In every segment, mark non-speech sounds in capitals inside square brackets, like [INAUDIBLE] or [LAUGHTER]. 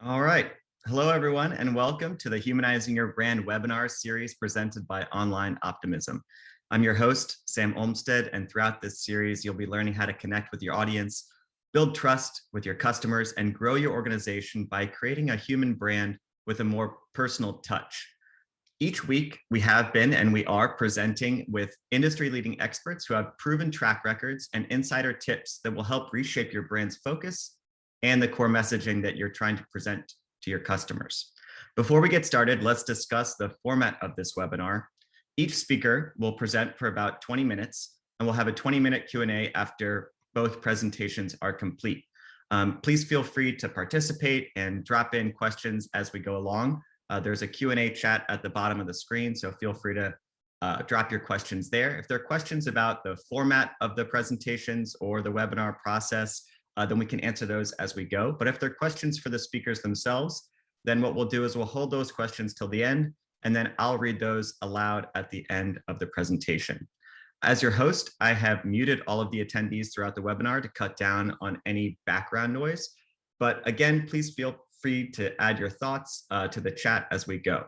All right. Hello, everyone, and welcome to the Humanizing Your Brand webinar series presented by Online Optimism. I'm your host, Sam Olmstead, and throughout this series, you'll be learning how to connect with your audience, build trust with your customers, and grow your organization by creating a human brand with a more personal touch. Each week, we have been and we are presenting with industry-leading experts who have proven track records and insider tips that will help reshape your brand's focus and the core messaging that you're trying to present to your customers. Before we get started, let's discuss the format of this webinar. Each speaker will present for about 20 minutes and we'll have a 20 minute Q&A after both presentations are complete. Um, please feel free to participate and drop in questions as we go along. Uh, there's a Q&A chat at the bottom of the screen, so feel free to uh, drop your questions there. If there are questions about the format of the presentations or the webinar process, uh, then we can answer those as we go. But if they're questions for the speakers themselves, then what we'll do is we'll hold those questions till the end, and then I'll read those aloud at the end of the presentation. As your host, I have muted all of the attendees throughout the webinar to cut down on any background noise. But again, please feel free to add your thoughts uh, to the chat as we go.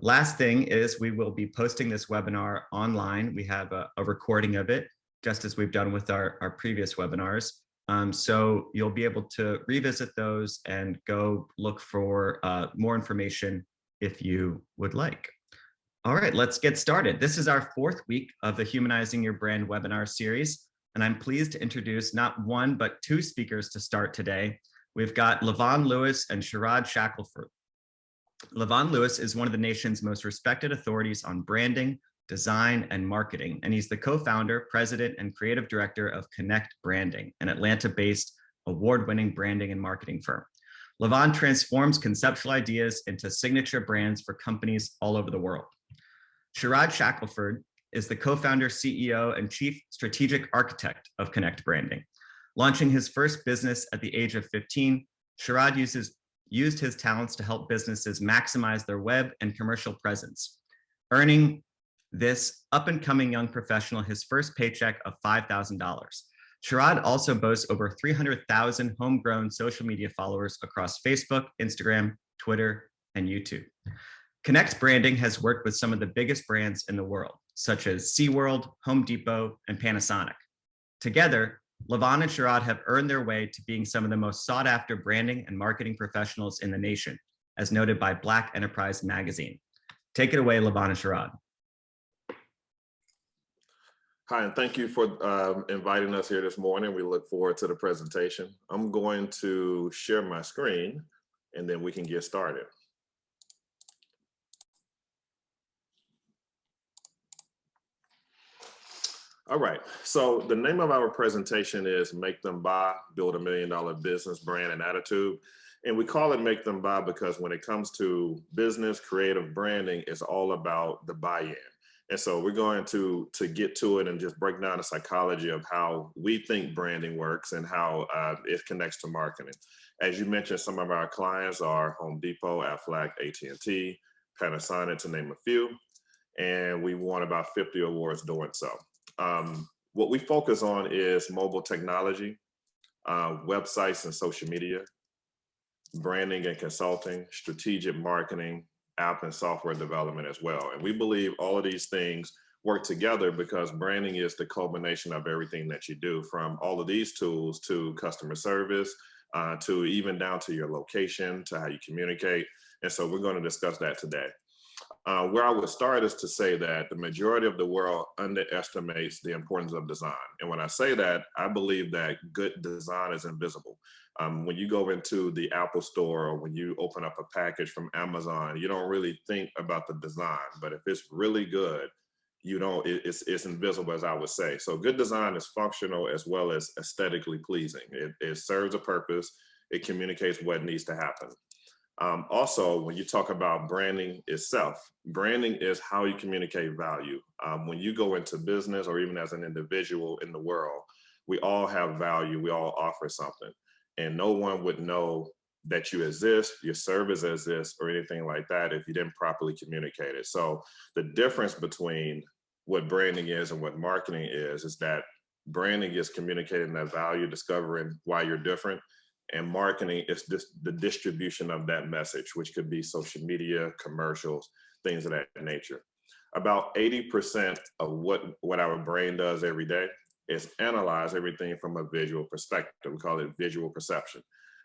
Last thing is we will be posting this webinar online. We have a, a recording of it, just as we've done with our, our previous webinars. Um, so you'll be able to revisit those and go look for uh, more information if you would like. All right, let's get started. This is our fourth week of the Humanizing Your Brand webinar series, and I'm pleased to introduce not one, but two speakers to start today. We've got Levon Lewis and Sharad Shackelford. Levon Lewis is one of the nation's most respected authorities on branding, design, and marketing. And he's the co-founder, president, and creative director of Connect Branding, an Atlanta-based award-winning branding and marketing firm. Levon transforms conceptual ideas into signature brands for companies all over the world. Sharad Shackelford is the co-founder, CEO, and chief strategic architect of Connect Branding. Launching his first business at the age of 15, Sharad uses, used his talents to help businesses maximize their web and commercial presence, earning this up and coming young professional his first paycheck of $5,000. Sharad also boasts over 300,000 homegrown social media followers across Facebook, Instagram, Twitter, and YouTube. Connect Branding has worked with some of the biggest brands in the world, such as SeaWorld, Home Depot, and Panasonic. Together, Levon and Sharad have earned their way to being some of the most sought after branding and marketing professionals in the nation, as noted by Black Enterprise Magazine. Take it away, Levon and Sharad. Hi, and thank you for um, inviting us here this morning. We look forward to the presentation. I'm going to share my screen and then we can get started. All right, so the name of our presentation is Make Them Buy, Build a Million Dollar Business Brand and Attitude. And we call it Make Them Buy because when it comes to business, creative branding, it's all about the buy-in. And so we're going to, to get to it and just break down the psychology of how we think branding works and how uh, it connects to marketing. As you mentioned, some of our clients are Home Depot, Aflac, AT&T, Panasonic, to name a few. And we won about 50 awards doing so. Um, what we focus on is mobile technology, uh, websites and social media, branding and consulting, strategic marketing, app and software development as well. And we believe all of these things work together because branding is the culmination of everything that you do from all of these tools to customer service, uh, to even down to your location, to how you communicate. And so we're gonna discuss that today. Uh, where I would start is to say that the majority of the world underestimates the importance of design. And when I say that, I believe that good design is invisible. Um, when you go into the Apple store or when you open up a package from Amazon, you don't really think about the design, but if it's really good, you know, it, it's, it's invisible as I would say. So good design is functional as well as aesthetically pleasing. It, it serves a purpose. It communicates what needs to happen. Um, also, when you talk about branding itself, branding is how you communicate value. Um, when you go into business or even as an individual in the world, we all have value, we all offer something. And no one would know that you exist, your service exists, or anything like that if you didn't properly communicate it. So the difference between what branding is and what marketing is, is that branding is communicating that value, discovering why you're different, And marketing is just the distribution of that message, which could be social media, commercials, things of that nature. About 80% of what, what our brain does every day is analyze everything from a visual perspective. We call it visual perception.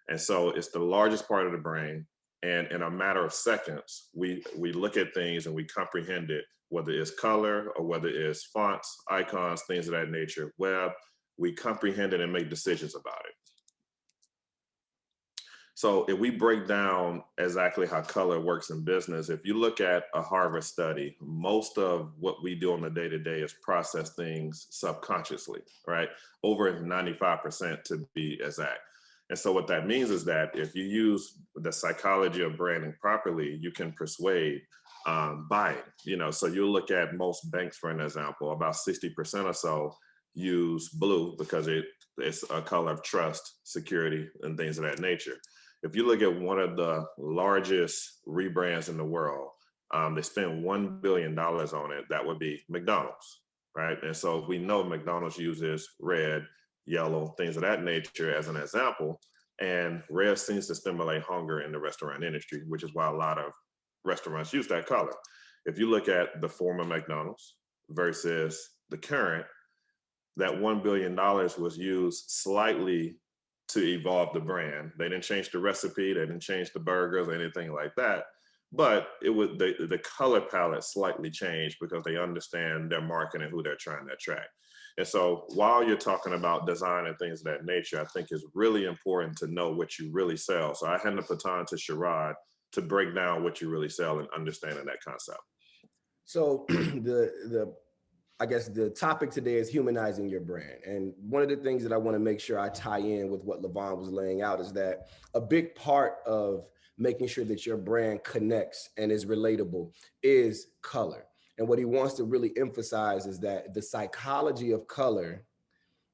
And so it's the largest part of the brain. And in a matter of seconds, we, we look at things and we comprehend it, whether it's color or whether it's fonts, icons, things of that nature, web, we comprehend it and make decisions about it. So if we break down exactly how color works in business, if you look at a Harvard study, most of what we do on the day to day is process things subconsciously, right? Over 95% to be exact. And so what that means is that if you use the psychology of branding properly, you can persuade um, buying, you know, so you look at most banks, for an example, about 60% or so use blue because it, it's a color of trust, security, and things of that nature. If you look at one of the largest rebrands in the world, um, they spend $1 billion on it, that would be McDonald's, right? And so we know McDonald's uses red, yellow, things of that nature as an example. And red seems to stimulate hunger in the restaurant industry, which is why a lot of restaurants use that color. If you look at the former McDonald's versus the current, that $1 billion was used slightly to evolve the brand. They didn't change the recipe, they didn't change the burgers or anything like that. But it was the, the color palette slightly changed because they understand their market and who they're trying to attract. And so while you're talking about design and things of that nature, I think it's really important to know what you really sell. So I hand the baton to Sherrod to break down what you really sell and understanding that concept. So [CLEARS THROAT] the the I guess the topic today is humanizing your brand. And one of the things that I want to make sure I tie in with what Levon was laying out is that a big part of making sure that your brand connects and is relatable is color. And what he wants to really emphasize is that the psychology of color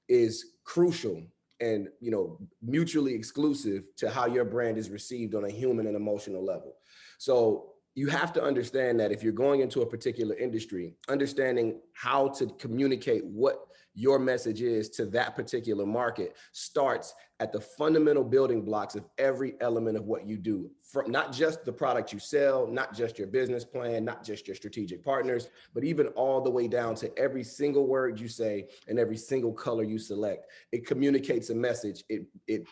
is crucial and you know mutually exclusive to how your brand is received on a human and emotional level. So you have to understand that if you're going into a particular industry, understanding how to communicate what your message is to that particular market starts at the fundamental building blocks of every element of what you do from not just the product you sell, not just your business plan, not just your strategic partners, but even all the way down to every single word you say and every single color you select. It communicates a message. It, it,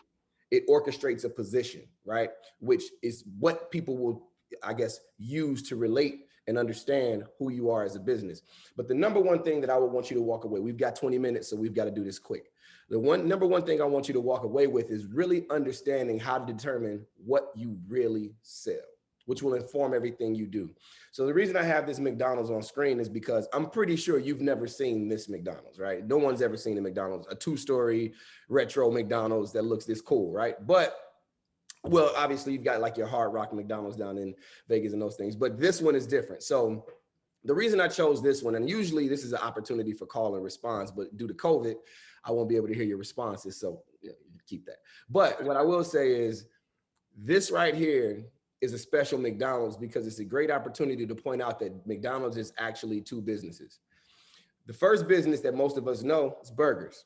it orchestrates a position, right? Which is what people will I guess, use to relate and understand who you are as a business. But the number one thing that I would want you to walk away, we've got 20 minutes, so we've got to do this quick. The one number one thing I want you to walk away with is really understanding how to determine what you really sell, which will inform everything you do. So the reason I have this McDonald's on screen is because I'm pretty sure you've never seen this McDonald's, right? No one's ever seen a McDonald's, a two-story retro McDonald's that looks this cool, right? But well, obviously you've got like your hard rock McDonald's down in Vegas and those things, but this one is different. So the reason I chose this one, and usually this is an opportunity for call and response, but due to COVID, I won't be able to hear your responses. So keep that. But what I will say is this right here is a special McDonald's because it's a great opportunity to point out that McDonald's is actually two businesses. The first business that most of us know is burgers.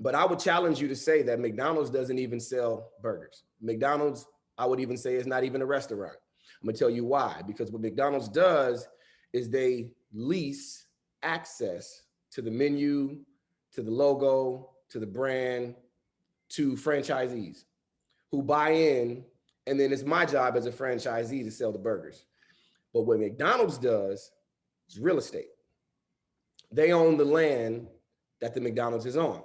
But I would challenge you to say that McDonald's doesn't even sell burgers. McDonald's, I would even say is not even a restaurant. I'm gonna tell you why, because what McDonald's does is they lease access to the menu, to the logo, to the brand, to franchisees who buy in. And then it's my job as a franchisee to sell the burgers. But what McDonald's does is real estate. They own the land that the McDonald's is on.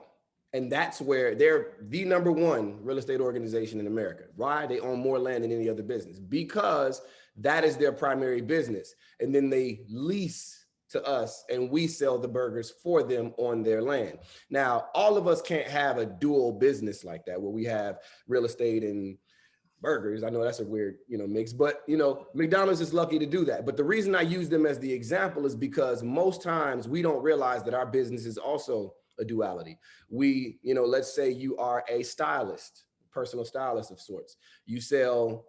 And that's where they're the number one real estate organization in America. Why? They own more land than any other business because that is their primary business. And then they lease to us and we sell the burgers for them on their land. Now, all of us can't have a dual business like that where we have real estate and burgers. I know that's a weird, you know, mix, but you know, McDonald's is lucky to do that. But the reason I use them as the example is because most times we don't realize that our business is also a duality. We, you know, let's say you are a stylist, personal stylist of sorts. You sell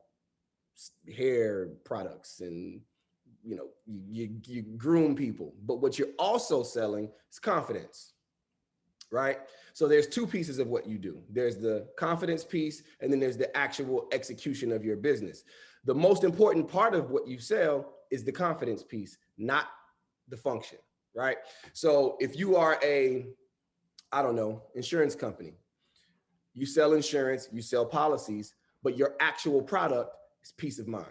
hair products and you know, you, you groom people, but what you're also selling is confidence. Right? So there's two pieces of what you do. There's the confidence piece, and then there's the actual execution of your business. The most important part of what you sell is the confidence piece, not the function, right? So if you are a, I don't know, insurance company, you sell insurance, you sell policies, but your actual product is peace of mind.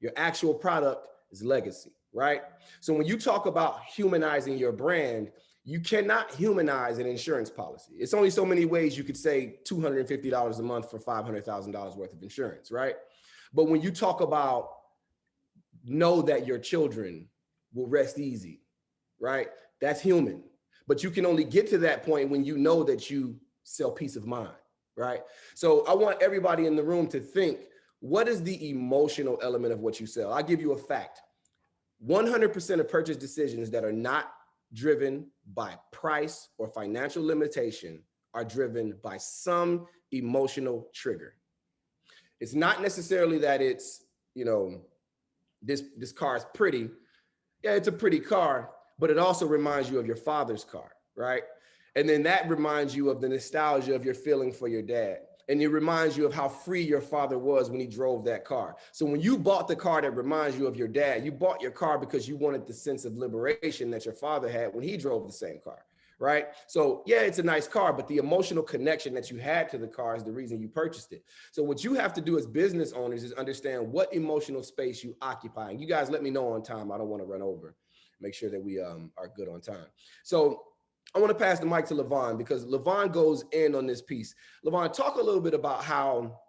Your actual product is legacy, right? So when you talk about humanizing your brand, you cannot humanize an insurance policy. It's only so many ways you could say $250 a month for $500,000 worth of insurance, right? But when you talk about know that your children will rest easy, right? That's human. But you can only get to that point when you know that you sell peace of mind, right? So I want everybody in the room to think, what is the emotional element of what you sell? I'll give you a fact. 100% of purchase decisions that are not driven by price or financial limitation are driven by some emotional trigger. It's not necessarily that it's, you know, this, this car is pretty. Yeah, it's a pretty car, but it also reminds you of your father's car, right? And then that reminds you of the nostalgia of your feeling for your dad and it reminds you of how free your father was when he drove that car. So when you bought the car that reminds you of your dad, you bought your car because you wanted the sense of liberation that your father had when he drove the same car, right? So yeah, it's a nice car, but the emotional connection that you had to the car is the reason you purchased it. So what you have to do as business owners is understand what emotional space you occupy. And you guys let me know on time. I don't want to run over. Make sure that we um, are good on time. So I want to pass the mic to Levon because Levon goes in on this piece. Levon, talk a little bit about how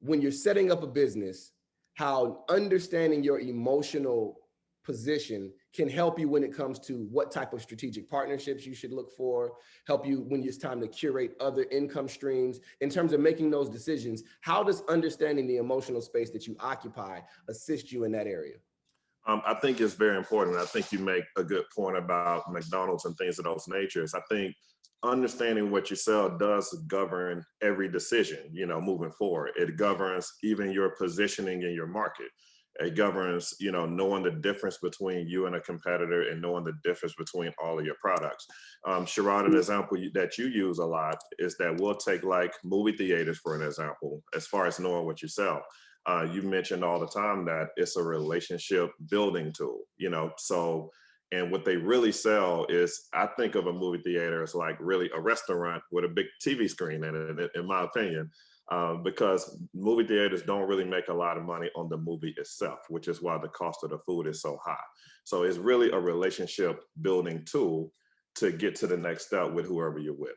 when you're setting up a business, how understanding your emotional position can help you when it comes to what type of strategic partnerships you should look for, help you when it's time to curate other income streams. In terms of making those decisions, how does understanding the emotional space that you occupy assist you in that area? Um, I think it's very important. I think you make a good point about McDonald's and things of those natures. I think understanding what you sell does govern every decision, you know, moving forward. It governs even your positioning in your market. It governs, you know, knowing the difference between you and a competitor and knowing the difference between all of your products. Um, Sherrod, an example that you use a lot is that we'll take like movie theaters for an example, as far as knowing what you sell uh, you mentioned all the time that it's a relationship building tool, you know, so, and what they really sell is, I think of a movie theater as like really a restaurant with a big TV screen in it, in my opinion, um, because movie theaters don't really make a lot of money on the movie itself, which is why the cost of the food is so high. So it's really a relationship building tool to get to the next step with whoever you're with.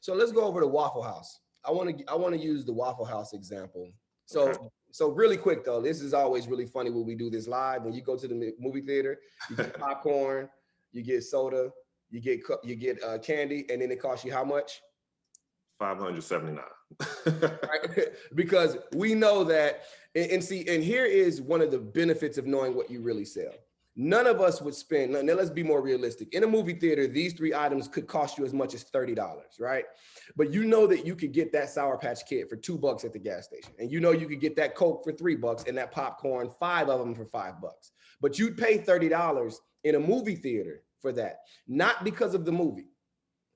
So let's go over to Waffle House. I want to I want to use the Waffle House example so, okay. so really quick though, this is always really funny when we do this live. When you go to the movie theater, you get [LAUGHS] popcorn, you get soda, you get you get uh, candy, and then it costs you how much? 579. right? [LAUGHS] [LAUGHS] Because we know that, and, and see, and here is one of the benefits of knowing what you really sell none of us would spend, now let's be more realistic. In a movie theater, these three items could cost you as much as $30, right? But you know that you could get that Sour Patch Kid for two bucks at the gas station. And you know you could get that Coke for three bucks and that popcorn, five of them for five bucks. But you'd pay $30 in a movie theater for that, not because of the movie,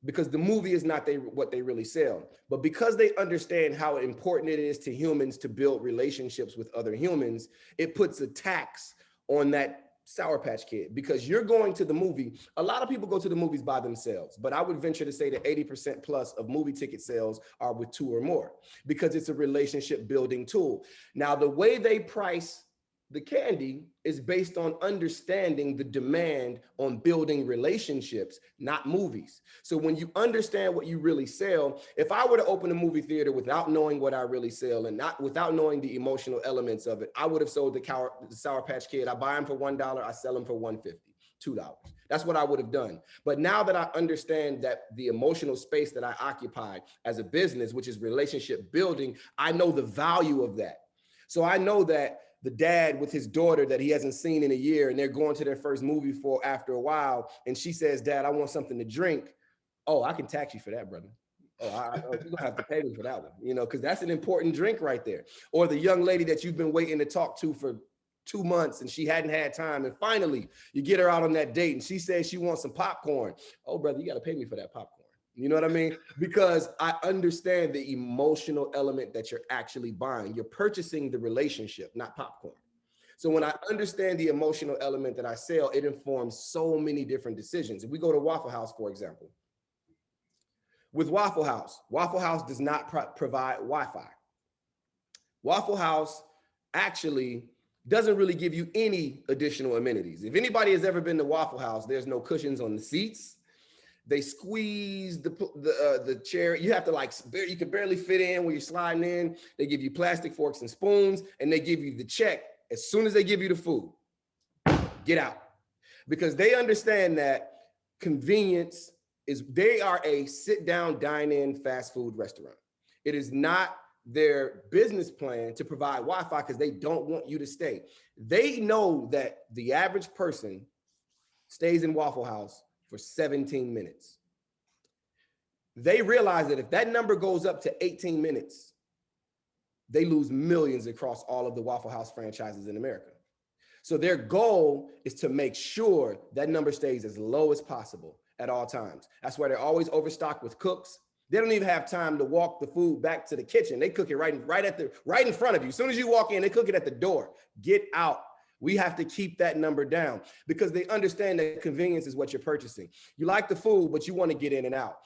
because the movie is not they, what they really sell, but because they understand how important it is to humans to build relationships with other humans, it puts a tax on that Sour Patch Kid because you're going to the movie. A lot of people go to the movies by themselves, but I would venture to say that 80% plus of movie ticket sales are with two or more because it's a relationship building tool. Now, the way they price the candy is based on understanding the demand on building relationships, not movies. So when you understand what you really sell, if I were to open a movie theater without knowing what I really sell and not without knowing the emotional elements of it, I would have sold the, Cow the Sour Patch Kid. I buy them for $1, I sell them for 150 $2. That's what I would have done. But now that I understand that the emotional space that I occupy as a business, which is relationship building, I know the value of that. So I know that the dad with his daughter that he hasn't seen in a year and they're going to their first movie for after a while and she says dad i want something to drink oh i can tax you for that brother oh, I, oh you're gonna have to pay me for that one you know because that's an important drink right there or the young lady that you've been waiting to talk to for two months and she hadn't had time. And finally, you get her out on that date and she says she wants some popcorn. Oh, brother, you got to pay me for that popcorn. You know what I mean? Because I understand the emotional element that you're actually buying. You're purchasing the relationship, not popcorn. So when I understand the emotional element that I sell, it informs so many different decisions. If we go to Waffle House, for example, with Waffle House, Waffle House does not pro provide Wi-Fi. Waffle House actually doesn't really give you any additional amenities. If anybody has ever been to Waffle House, there's no cushions on the seats. They squeeze the the, uh, the chair. You have to like, you can barely fit in when you're sliding in. They give you plastic forks and spoons, and they give you the check as soon as they give you the food. Get out, because they understand that convenience is. They are a sit down, dine in fast food restaurant. It is not their business plan to provide Wi-Fi because they don't want you to stay. They know that the average person stays in Waffle House for 17 minutes. They realize that if that number goes up to 18 minutes, they lose millions across all of the Waffle House franchises in America. So their goal is to make sure that number stays as low as possible at all times. That's why they're always overstocked with cooks. They don't even have time to walk the food back to the kitchen. They cook it right, right at the right in front of you. As soon as you walk in, they cook it at the door. Get out. We have to keep that number down because they understand that convenience is what you're purchasing. You like the food, but you want to get in and out.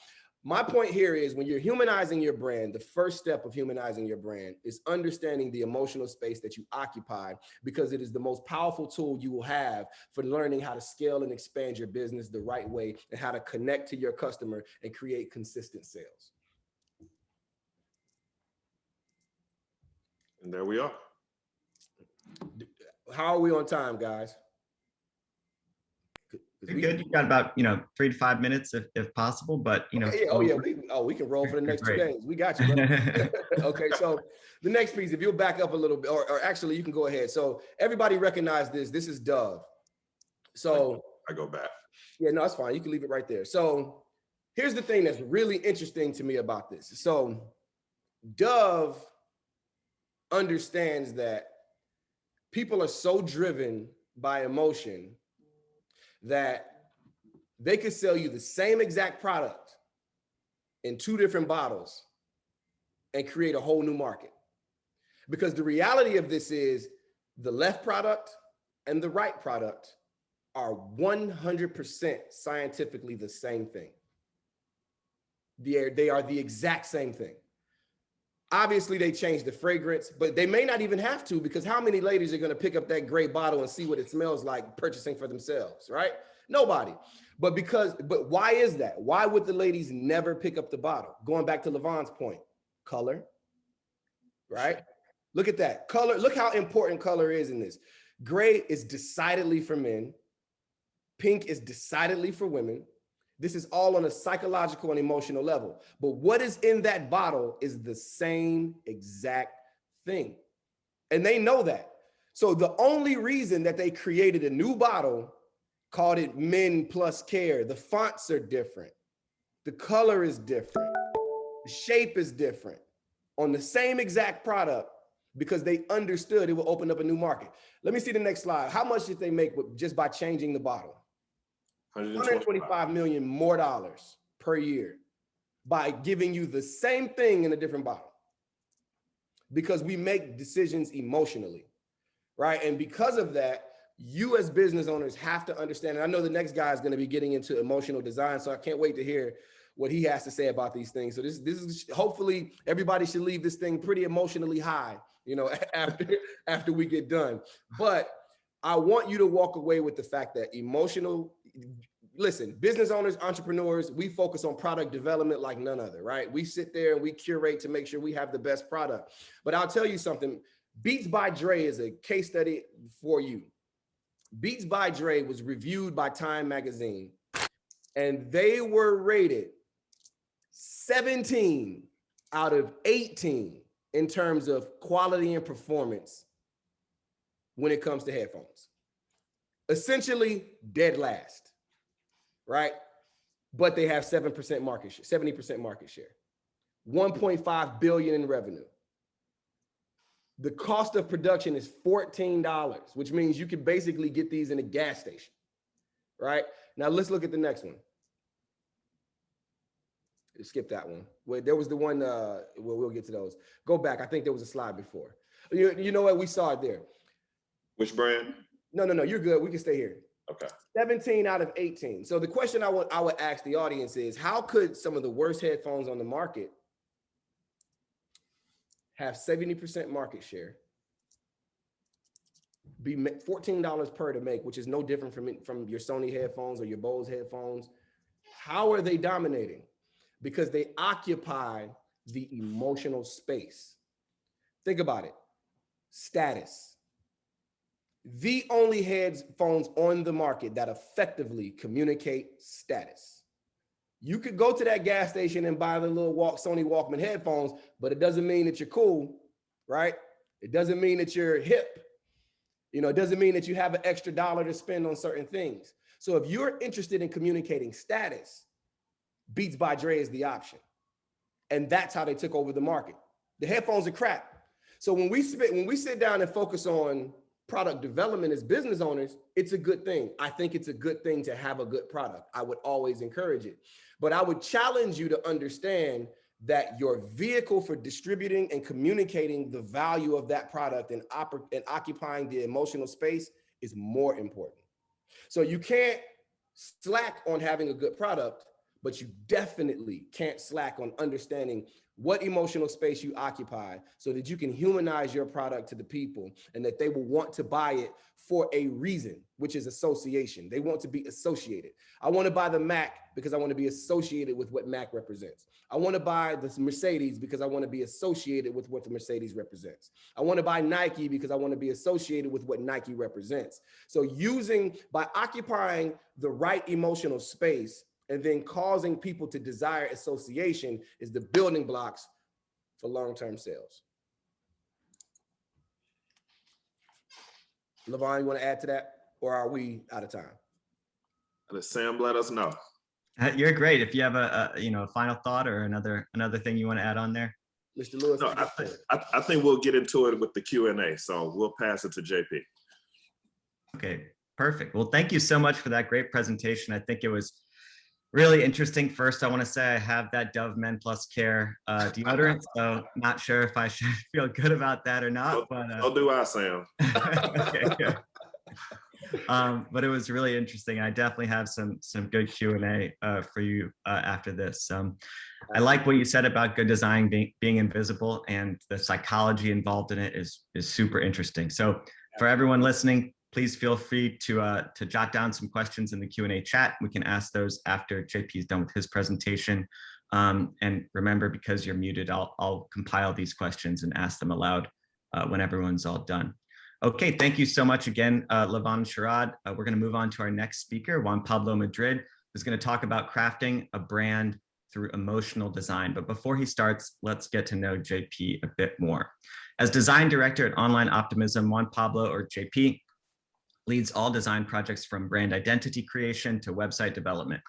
My point here is when you're humanizing your brand, the first step of humanizing your brand is understanding the emotional space that you occupy because it is the most powerful tool you will have for learning how to scale and expand your business the right way and how to connect to your customer and create consistent sales. And there we are. How are we on time, guys? You're good. You've got about, you know, three to five minutes if, if possible, but you know. Okay, oh yeah, we, oh, we can roll for the next two days. We got you. [LAUGHS] [LAUGHS] okay, so the next piece, if you'll back up a little bit, or, or actually you can go ahead. So everybody recognize this. This is Dove. So I go back. Yeah, no, that's fine. You can leave it right there. So here's the thing that's really interesting to me about this. So Dove understands that people are so driven by emotion that they could sell you the same exact product in two different bottles and create a whole new market. Because the reality of this is the left product and the right product are 100% scientifically the same thing. They are, they are the exact same thing. Obviously, they changed the fragrance, but they may not even have to because how many ladies are going to pick up that gray bottle and see what it smells like purchasing for themselves, right? Nobody. But because, but why is that? Why would the ladies never pick up the bottle? Going back to Levon's point, color, right? Look at that color. Look how important color is in this. Gray is decidedly for men. Pink is decidedly for women. This is all on a psychological and emotional level. But what is in that bottle is the same exact thing. And they know that. So the only reason that they created a new bottle called it Men Plus Care, the fonts are different. The color is different. The shape is different on the same exact product because they understood it will open up a new market. Let me see the next slide. How much did they make just by changing the bottle? 125 million more dollars per year by giving you the same thing in a different bottle because we make decisions emotionally, right? And because of that, you as business owners have to understand, and I know the next guy is going to be getting into emotional design, so I can't wait to hear what he has to say about these things. So this, this is hopefully everybody should leave this thing pretty emotionally high, you know, [LAUGHS] after, after we get done. But I want you to walk away with the fact that emotional, listen, business owners, entrepreneurs, we focus on product development like none other, right? We sit there and we curate to make sure we have the best product. But I'll tell you something, Beats by Dre is a case study for you. Beats by Dre was reviewed by Time Magazine and they were rated 17 out of 18 in terms of quality and performance when it comes to headphones. Essentially dead last, right? But they have 7% market share, 70% market share, 1.5 billion in revenue. The cost of production is $14, which means you can basically get these in a gas station, right? Now let's look at the next one. Skip that one. Wait, there was the one, uh, well, we'll get to those. Go back. I think there was a slide before. You, you know what? We saw it there. Which brand? No, no, no, you're good. We can stay here. Okay. 17 out of 18. So the question I would I would ask the audience is how could some of the worst headphones on the market have 70% market share, be $14 per to make, which is no different from, from your Sony headphones or your Bose headphones. How are they dominating? Because they occupy the emotional space. Think about it. Status. The only headphones on the market that effectively communicate status. You could go to that gas station and buy the little walk Sony Walkman headphones, but it doesn't mean that you're cool, right? It doesn't mean that you're hip. You know, it doesn't mean that you have an extra dollar to spend on certain things. So if you're interested in communicating status, Beats by Dre is the option. And that's how they took over the market. The headphones are crap. So when we sit, when we sit down and focus on product development as business owners, it's a good thing. I think it's a good thing to have a good product. I would always encourage it. But I would challenge you to understand that your vehicle for distributing and communicating the value of that product and, and occupying the emotional space is more important. So you can't slack on having a good product, but you definitely can't slack on understanding what emotional space you occupy so that you can humanize your product to the people and that they will want to buy it for a reason, which is association. They want to be associated. I want to buy the Mac because I want to be associated with what Mac represents. I want to buy the Mercedes because I want to be associated with what the Mercedes represents. I want to buy Nike because I want to be associated with what Nike represents. So using, by occupying the right emotional space and then causing people to desire association is the building blocks for long-term sales. Levon, you want to add to that, or are we out of time? Let Sam let us know. Uh, you're great. If you have a, a, you know a final thought or another another thing you want to add on there. Mr. Lewis. No, I, think, I, I think we'll get into it with the Q and A. So we'll pass it to JP. Okay, perfect. Well, thank you so much for that great presentation. I think it was really interesting. First, I want to say I have that Dove Men Plus Care uh, [LAUGHS] deodorant, so not sure if I should [LAUGHS] feel good about that or not. But uh, so do I, Sam. [LAUGHS] okay, good. Um, but it was really interesting. I definitely have some some good Q and A uh, for you uh, after this. Um, I like what you said about good design being being invisible, and the psychology involved in it is is super interesting. So for everyone listening, please feel free to uh, to jot down some questions in the Q&A chat. We can ask those after JP is done with his presentation. Um, and remember, because you're muted, I'll, I'll compile these questions and ask them aloud uh, when everyone's all done. Okay, thank you so much again, uh, Levon Sherrod. Uh, we're gonna move on to our next speaker, Juan Pablo Madrid, who's gonna talk about crafting a brand through emotional design. But before he starts, let's get to know JP a bit more. As design director at Online Optimism, Juan Pablo, or JP, leads all design projects from brand identity creation to website development.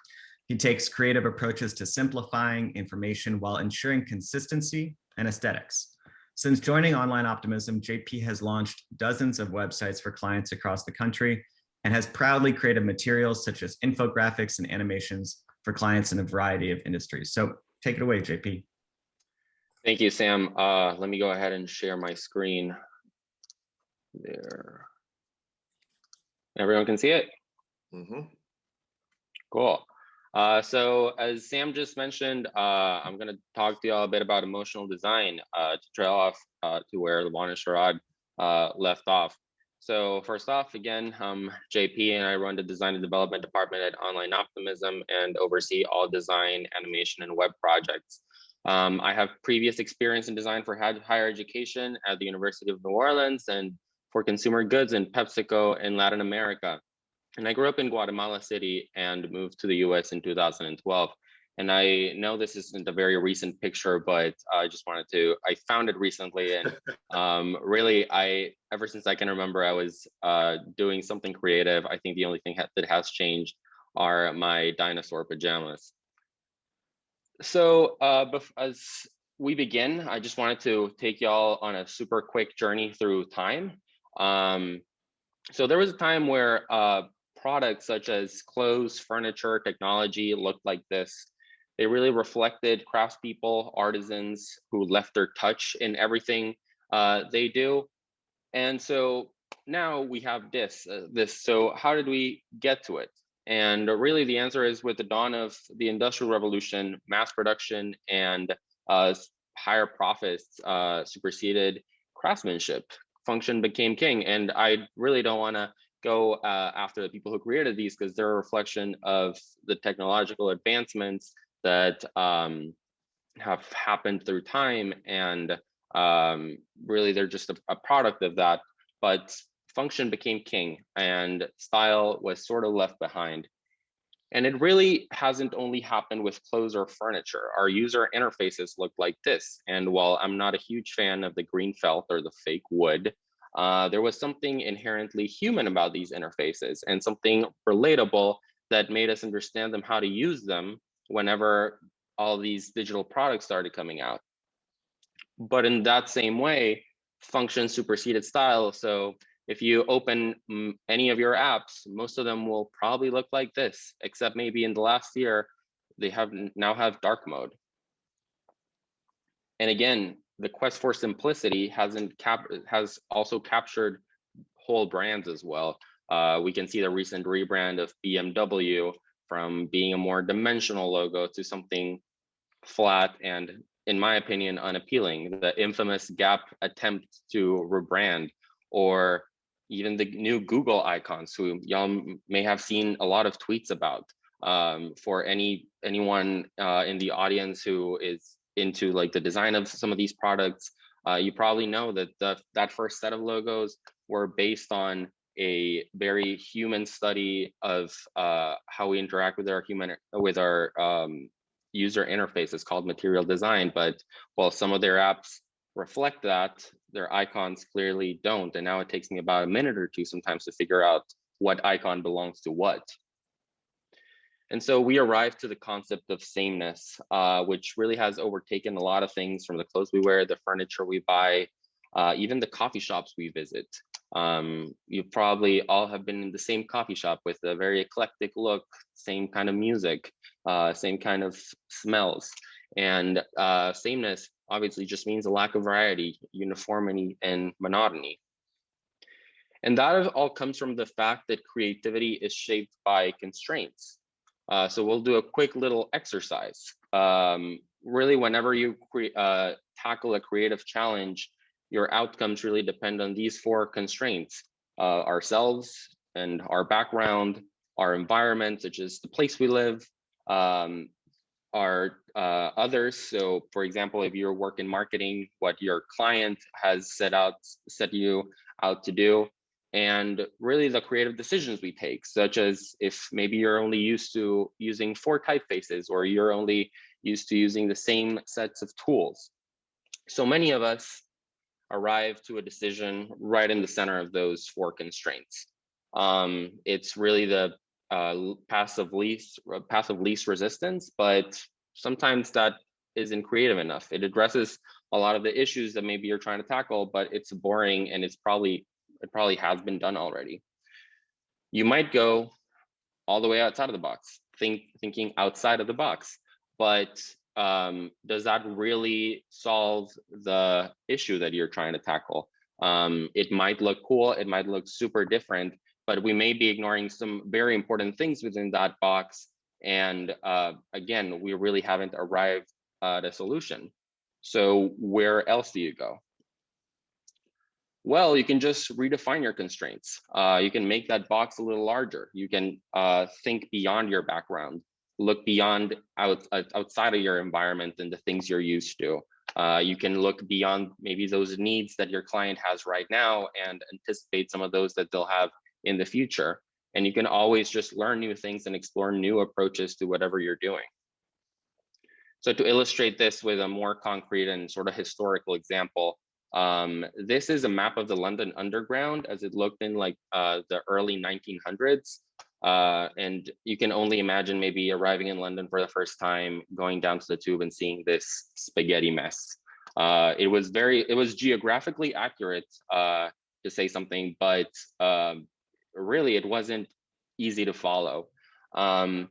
He takes creative approaches to simplifying information while ensuring consistency and aesthetics. Since joining Online Optimism, JP has launched dozens of websites for clients across the country and has proudly created materials such as infographics and animations for clients in a variety of industries. So take it away, JP. Thank you, Sam. Uh, let me go ahead and share my screen there. Everyone can see it? Mm -hmm. Cool. Uh, so as Sam just mentioned, uh, I'm going to talk to you all a bit about emotional design uh, to trail off uh, to where Levon and Sherrod uh, left off. So first off, again, um, JP and I run the design and development department at Online Optimism and oversee all design, animation, and web projects. Um, I have previous experience in design for higher education at the University of New Orleans and for consumer goods in PepsiCo in Latin America. And I grew up in Guatemala City and moved to the US in 2012. And I know this isn't a very recent picture, but I just wanted to, I found it recently. And [LAUGHS] um, really, I, ever since I can remember, I was uh, doing something creative. I think the only thing that has changed are my dinosaur pajamas. So uh, as we begin, I just wanted to take y'all on a super quick journey through time. Um, so there was a time where uh, products such as clothes, furniture, technology looked like this. They really reflected craftspeople, artisans who left their touch in everything uh, they do. And so now we have this, uh, this. So how did we get to it? And really the answer is with the dawn of the industrial revolution, mass production and uh, higher profits uh, superseded craftsmanship. Function became king. And I really don't wanna go uh, after the people who created these because they're a reflection of the technological advancements that um, have happened through time and um, really they're just a, a, product of that but function became king and style was sort of left behind and it really hasn't only happened with clothes or furniture our user interfaces look like this and while i'm not a huge fan of the green felt or the fake wood uh, there was something inherently human about these interfaces and something relatable that made us understand them how to use them whenever all these digital products started coming out. But in that same way, function superseded style. So if you open any of your apps, most of them will probably look like this, except maybe in the last year, they have now have dark mode. And again, the quest for simplicity hasn't cap has also captured whole brands as well. Uh, we can see the recent rebrand of BMW from being a more dimensional logo to something flat and, in my opinion, unappealing. The infamous Gap attempt to rebrand, or even the new Google icons, who y'all may have seen a lot of tweets about. Um, for any anyone uh, in the audience who is into like the design of some of these products, uh, you probably know that the, that first set of logos were based on a very human study of uh, how we interact with our human with our um, user interface. It's called material design, but while some of their apps reflect that, their icons clearly don't. And now it takes me about a minute or two sometimes to figure out what icon belongs to what. And so we arrived to the concept of sameness, uh, which really has overtaken a lot of things from the clothes we wear, the furniture we buy, uh, even the coffee shops we visit. Um, you probably all have been in the same coffee shop with a very eclectic look, same kind of music, uh, same kind of smells. And uh, sameness obviously just means a lack of variety, uniformity, and monotony. And that all comes from the fact that creativity is shaped by constraints. Uh, so we'll do a quick little exercise. Um, really, whenever you uh, tackle a creative challenge, your outcomes really depend on these four constraints, uh, ourselves and our background, our environment, such as the place we live, um, our uh, others. So for example, if you work in marketing, what your client has set out, set you out to do, and really the creative decisions we take, such as if maybe you're only used to using four typefaces or you're only used to using the same sets of tools. So many of us arrive to a decision right in the center of those four constraints. Um, it's really the uh, passive least passive least resistance, but sometimes that isn't creative enough. It addresses a lot of the issues that maybe you're trying to tackle, but it's boring and it's probably it probably has been done already. You might go all the way outside of the box, think thinking outside of the box, but um, does that really solve the issue that you're trying to tackle? Um, it might look cool, it might look super different, but we may be ignoring some very important things within that box. And uh, again, we really haven't arrived at a solution. So where else do you go? Well, you can just redefine your constraints. Uh, you can make that box a little larger. You can uh, think beyond your background, look beyond out, outside of your environment and the things you're used to. Uh, you can look beyond maybe those needs that your client has right now and anticipate some of those that they'll have in the future. And you can always just learn new things and explore new approaches to whatever you're doing. So to illustrate this with a more concrete and sort of historical example, um, this is a map of the London Underground as it looked in like uh, the early 1900s. Uh, and you can only imagine maybe arriving in London for the first time, going down to the tube and seeing this spaghetti mess. Uh, it was very, it was geographically accurate uh, to say something, but um, really it wasn't easy to follow. Um,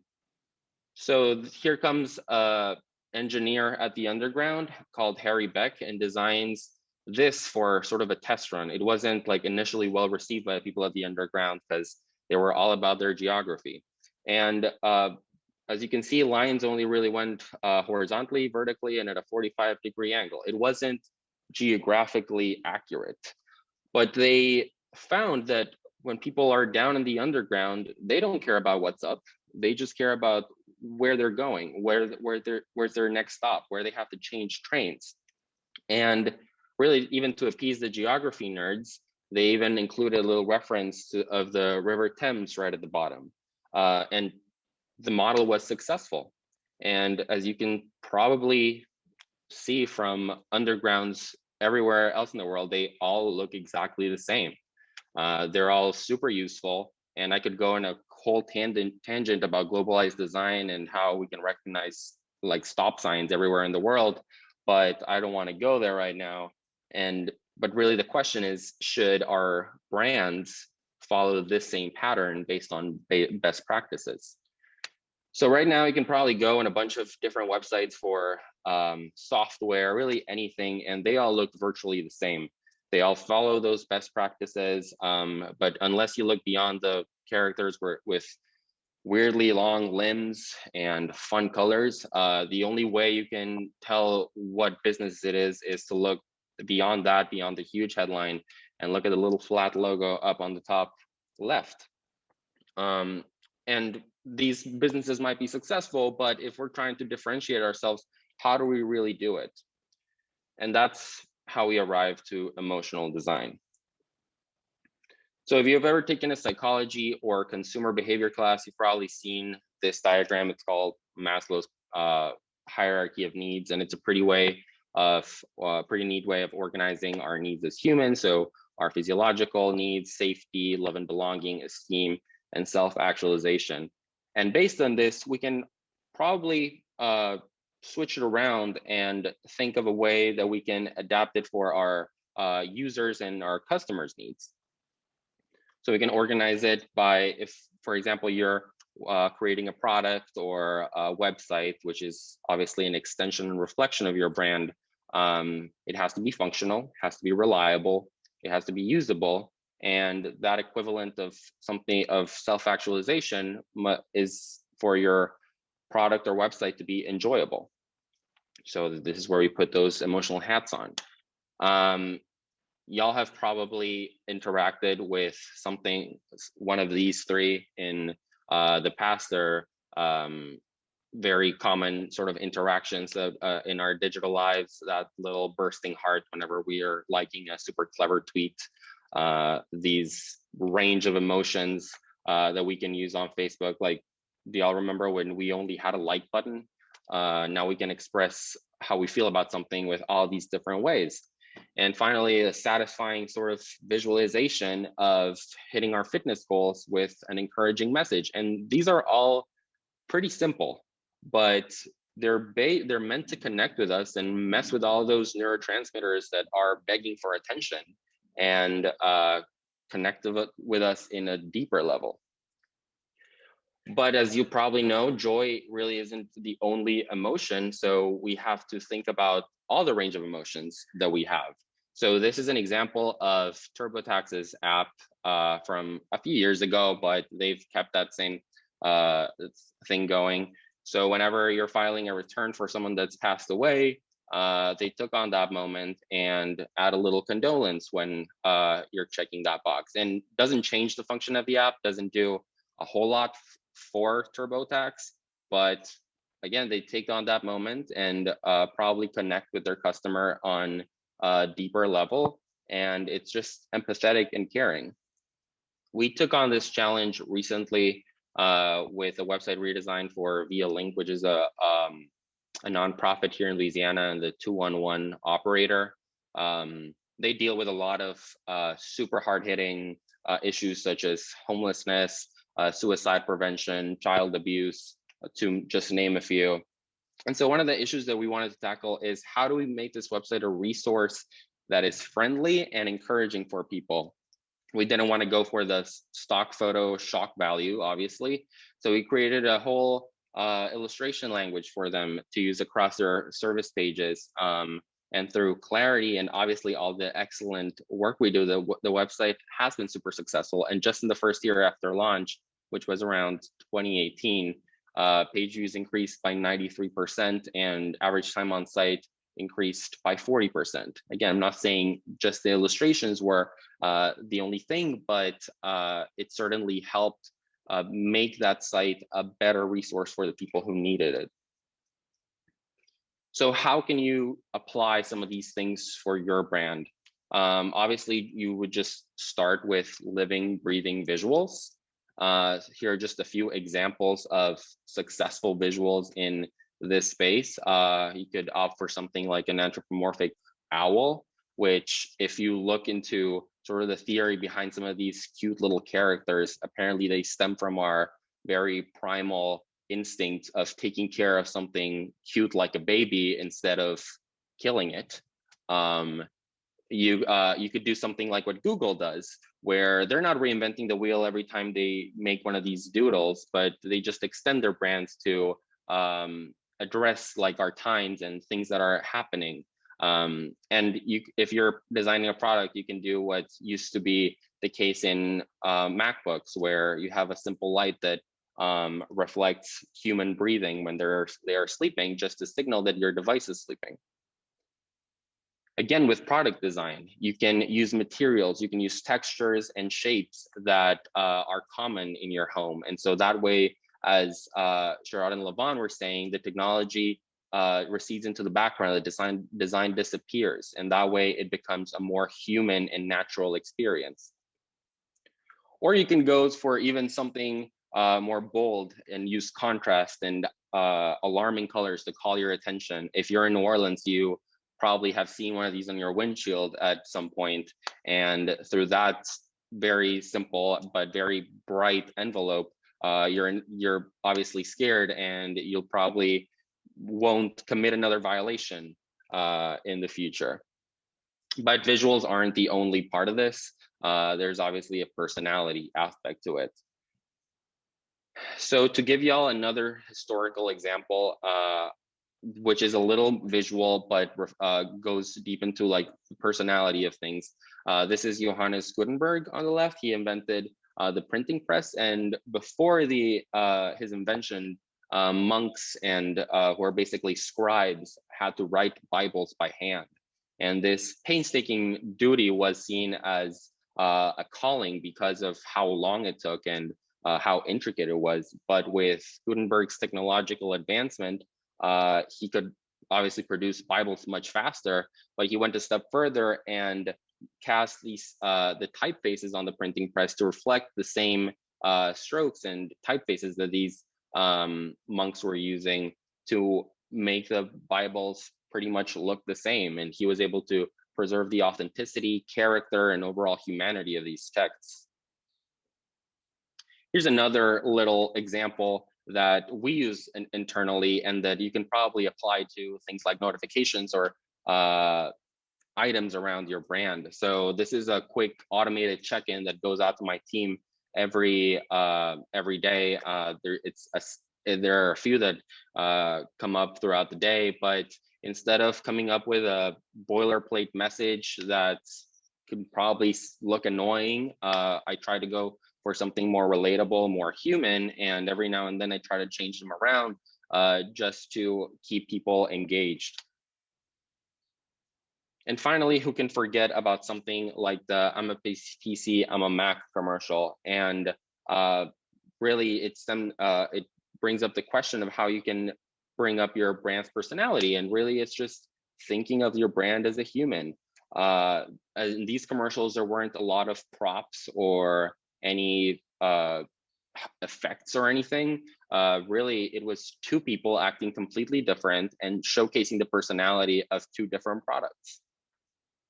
so here comes a engineer at the underground called Harry Beck and designs this for sort of a test run. It wasn't like initially well received by people at the underground because they were all about their geography. And uh, as you can see, lines only really went uh, horizontally, vertically, and at a 45 degree angle. It wasn't geographically accurate, but they found that when people are down in the underground, they don't care about what's up. They just care about where they're going, where where their where's their next stop, where they have to change trains. And really even to appease the geography nerds, they even included a little reference to, of the River Thames right at the bottom. Uh, and the model was successful. And as you can probably see from undergrounds everywhere else in the world, they all look exactly the same. Uh, they're all super useful. And I could go in a whole tangent, tangent about globalized design and how we can recognize like stop signs everywhere in the world, but I don't want to go there right now. And but really the question is, should our brands follow this same pattern based on best practices? So right now you can probably go on a bunch of different websites for um, software, really anything, and they all look virtually the same. They all follow those best practices, um, but unless you look beyond the characters with weirdly long limbs and fun colors, uh, the only way you can tell what business it is is to look beyond that, beyond the huge headline, and look at the little flat logo up on the top left. Um, and these businesses might be successful, but if we're trying to differentiate ourselves, how do we really do it? And that's how we arrive to emotional design. So if you've ever taken a psychology or consumer behavior class, you've probably seen this diagram. It's called Maslow's uh, hierarchy of needs, and it's a pretty way of a uh, pretty neat way of organizing our needs as humans. So our physiological needs, safety, love and belonging, esteem, and self-actualization. And based on this, we can probably uh, switch it around and think of a way that we can adapt it for our uh, users and our customers' needs. So we can organize it by if, for example, you're uh, creating a product or a website, which is obviously an extension and reflection of your brand, um, it has to be functional, has to be reliable, it has to be usable, and that equivalent of something of self-actualization is for your product or website to be enjoyable. So this is where we put those emotional hats on. Um, y'all have probably interacted with something, one of these three in uh, the past. There um, very common sort of interactions uh, in our digital lives, that little bursting heart whenever we are liking a super clever tweet, uh, these range of emotions uh, that we can use on Facebook. Like, do y'all remember when we only had a like button? Uh, now we can express how we feel about something with all these different ways. And finally, a satisfying sort of visualization of hitting our fitness goals with an encouraging message. And these are all pretty simple but they're they're meant to connect with us and mess with all those neurotransmitters that are begging for attention and uh, connect with us in a deeper level. But as you probably know, joy really isn't the only emotion. So we have to think about all the range of emotions that we have. So this is an example of TurboTax's app uh, from a few years ago, but they've kept that same uh, thing going. So whenever you're filing a return for someone that's passed away, uh, they took on that moment and add a little condolence when uh, you're checking that box and doesn't change the function of the app, doesn't do a whole lot for TurboTax, but again, they take on that moment and uh, probably connect with their customer on a deeper level. And it's just empathetic and caring. We took on this challenge recently uh, with a website redesign for Via Link, which is a um, a nonprofit here in Louisiana and the 211 operator. Um, they deal with a lot of uh, super hard hitting uh, issues such as homelessness, uh, suicide prevention, child abuse, uh, to just name a few. And so one of the issues that we wanted to tackle is how do we make this website a resource that is friendly and encouraging for people? We didn't want to go for the stock photo shock value, obviously. So we created a whole uh, illustration language for them to use across their service pages. Um, and through clarity and obviously all the excellent work we do, the, the website has been super successful. And just in the first year after launch, which was around 2018, uh, page views increased by 93% and average time on site increased by 40%. Again, I'm not saying just the illustrations were uh, the only thing, but uh, it certainly helped uh, make that site a better resource for the people who needed it. So how can you apply some of these things for your brand? Um, obviously, you would just start with living, breathing visuals. Uh, here are just a few examples of successful visuals in this space. Uh, you could opt for something like an anthropomorphic owl, which if you look into sort of the theory behind some of these cute little characters, apparently they stem from our very primal instinct of taking care of something cute like a baby instead of killing it. Um, you uh, you could do something like what Google does, where they're not reinventing the wheel every time they make one of these doodles, but they just extend their brands to um, address like our times and things that are happening. Um, and you, if you're designing a product, you can do what used to be the case in uh, MacBooks, where you have a simple light that um, reflects human breathing when they're they are sleeping, just to signal that your device is sleeping. Again, with product design, you can use materials, you can use textures and shapes that uh, are common in your home. And so that way, as uh, Sharad and Levon were saying, the technology uh, recedes into the background, the design, design disappears. And that way it becomes a more human and natural experience. Or you can go for even something uh, more bold and use contrast and uh, alarming colors to call your attention. If you're in New Orleans, you probably have seen one of these on your windshield at some point, and through that very simple but very bright envelope, uh, you're you're obviously scared, and you'll probably won't commit another violation uh, in the future. But visuals aren't the only part of this. Uh, there's obviously a personality aspect to it. So to give y'all another historical example, uh, which is a little visual, but uh, goes deep into like the personality of things. Uh, this is Johannes Gutenberg on the left. He invented uh, the printing press. And before the uh, his invention, uh, monks and who are basically scribes had to write Bibles by hand. And this painstaking duty was seen as a calling because of how long it took and uh, how intricate it was. But with Gutenberg's technological advancement, uh, he could obviously produce Bibles much faster, but he went a step further and cast these uh, the typefaces on the printing press to reflect the same uh, strokes and typefaces that these um, monks were using to make the Bibles pretty much look the same. And he was able to preserve the authenticity, character, and overall humanity of these texts. Here's another little example that we use in, internally and that you can probably apply to things like notifications or uh, items around your brand. So this is a quick automated check-in that goes out to my team every uh, every day. Uh, there, it's a, there are a few that uh, come up throughout the day, but instead of coming up with a boilerplate message that can probably look annoying, uh, I try to go for something more relatable, more human. And every now and then I try to change them around uh, just to keep people engaged. And finally, who can forget about something like the I'm a PC, I'm a Mac commercial. And uh, really it's them, uh, it brings up the question of how you can bring up your brand's personality. And really it's just thinking of your brand as a human. Uh, in these commercials, there weren't a lot of props or any uh, effects or anything. Uh, really, it was two people acting completely different and showcasing the personality of two different products.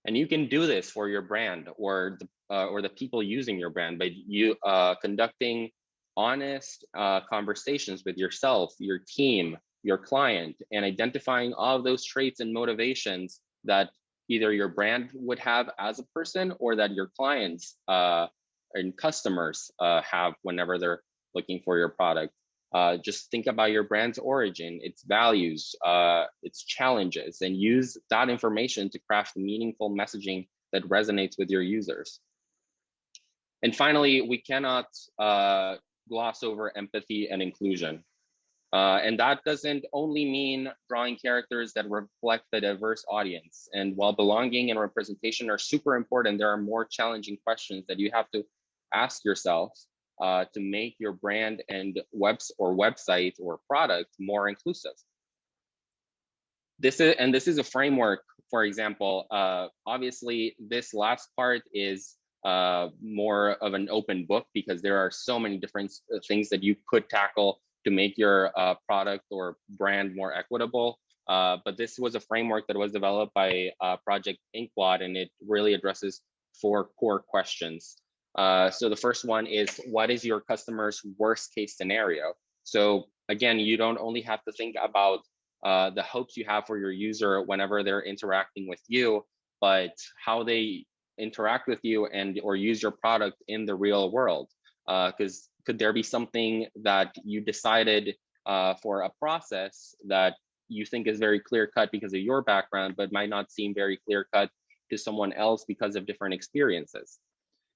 And you can do this for your brand or the, uh, or the people using your brand by you uh, conducting honest uh, conversations with yourself, your team, your client, and identifying all of those traits and motivations that either your brand would have as a person or that your clients uh, and customers uh, have whenever they're looking for your product. Uh, just think about your brand's origin, its values, uh, its challenges, and use that information to craft meaningful messaging that resonates with your users. And finally, we cannot uh, gloss over empathy and inclusion. Uh, and that doesn't only mean drawing characters that reflect the diverse audience. And while belonging and representation are super important, there are more challenging questions that you have to ask yourself uh, to make your brand and webs or website or product more inclusive. This is and this is a framework. For example, uh, obviously, this last part is uh, more of an open book because there are so many different uh, things that you could tackle to make your uh, product or brand more equitable. Uh, but this was a framework that was developed by uh, Project Inkblot, and it really addresses four core questions. Uh, so the first one is, what is your customer's worst case scenario? So again, you don't only have to think about uh, the hopes you have for your user whenever they're interacting with you, but how they interact with you and or use your product in the real world. Because uh, could there be something that you decided uh, for a process that you think is very clear cut because of your background, but might not seem very clear cut to someone else because of different experiences?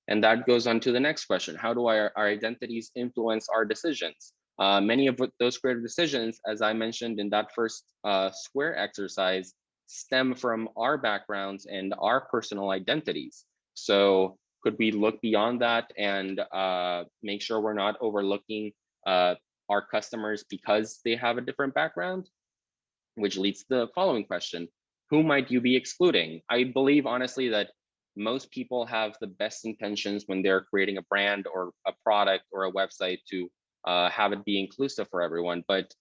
And that goes on to the next question. How do our, our identities influence our decisions? Uh, many of those creative decisions, as I mentioned in that first uh, square exercise, stem from our backgrounds and our personal identities. So could we look beyond that and uh, make sure we're not overlooking uh, our customers because they have a different background? Which leads to the following question. Who might you be excluding? I believe honestly that most people have the best intentions when they're creating a brand or a product or a website to uh, have it be inclusive for everyone. But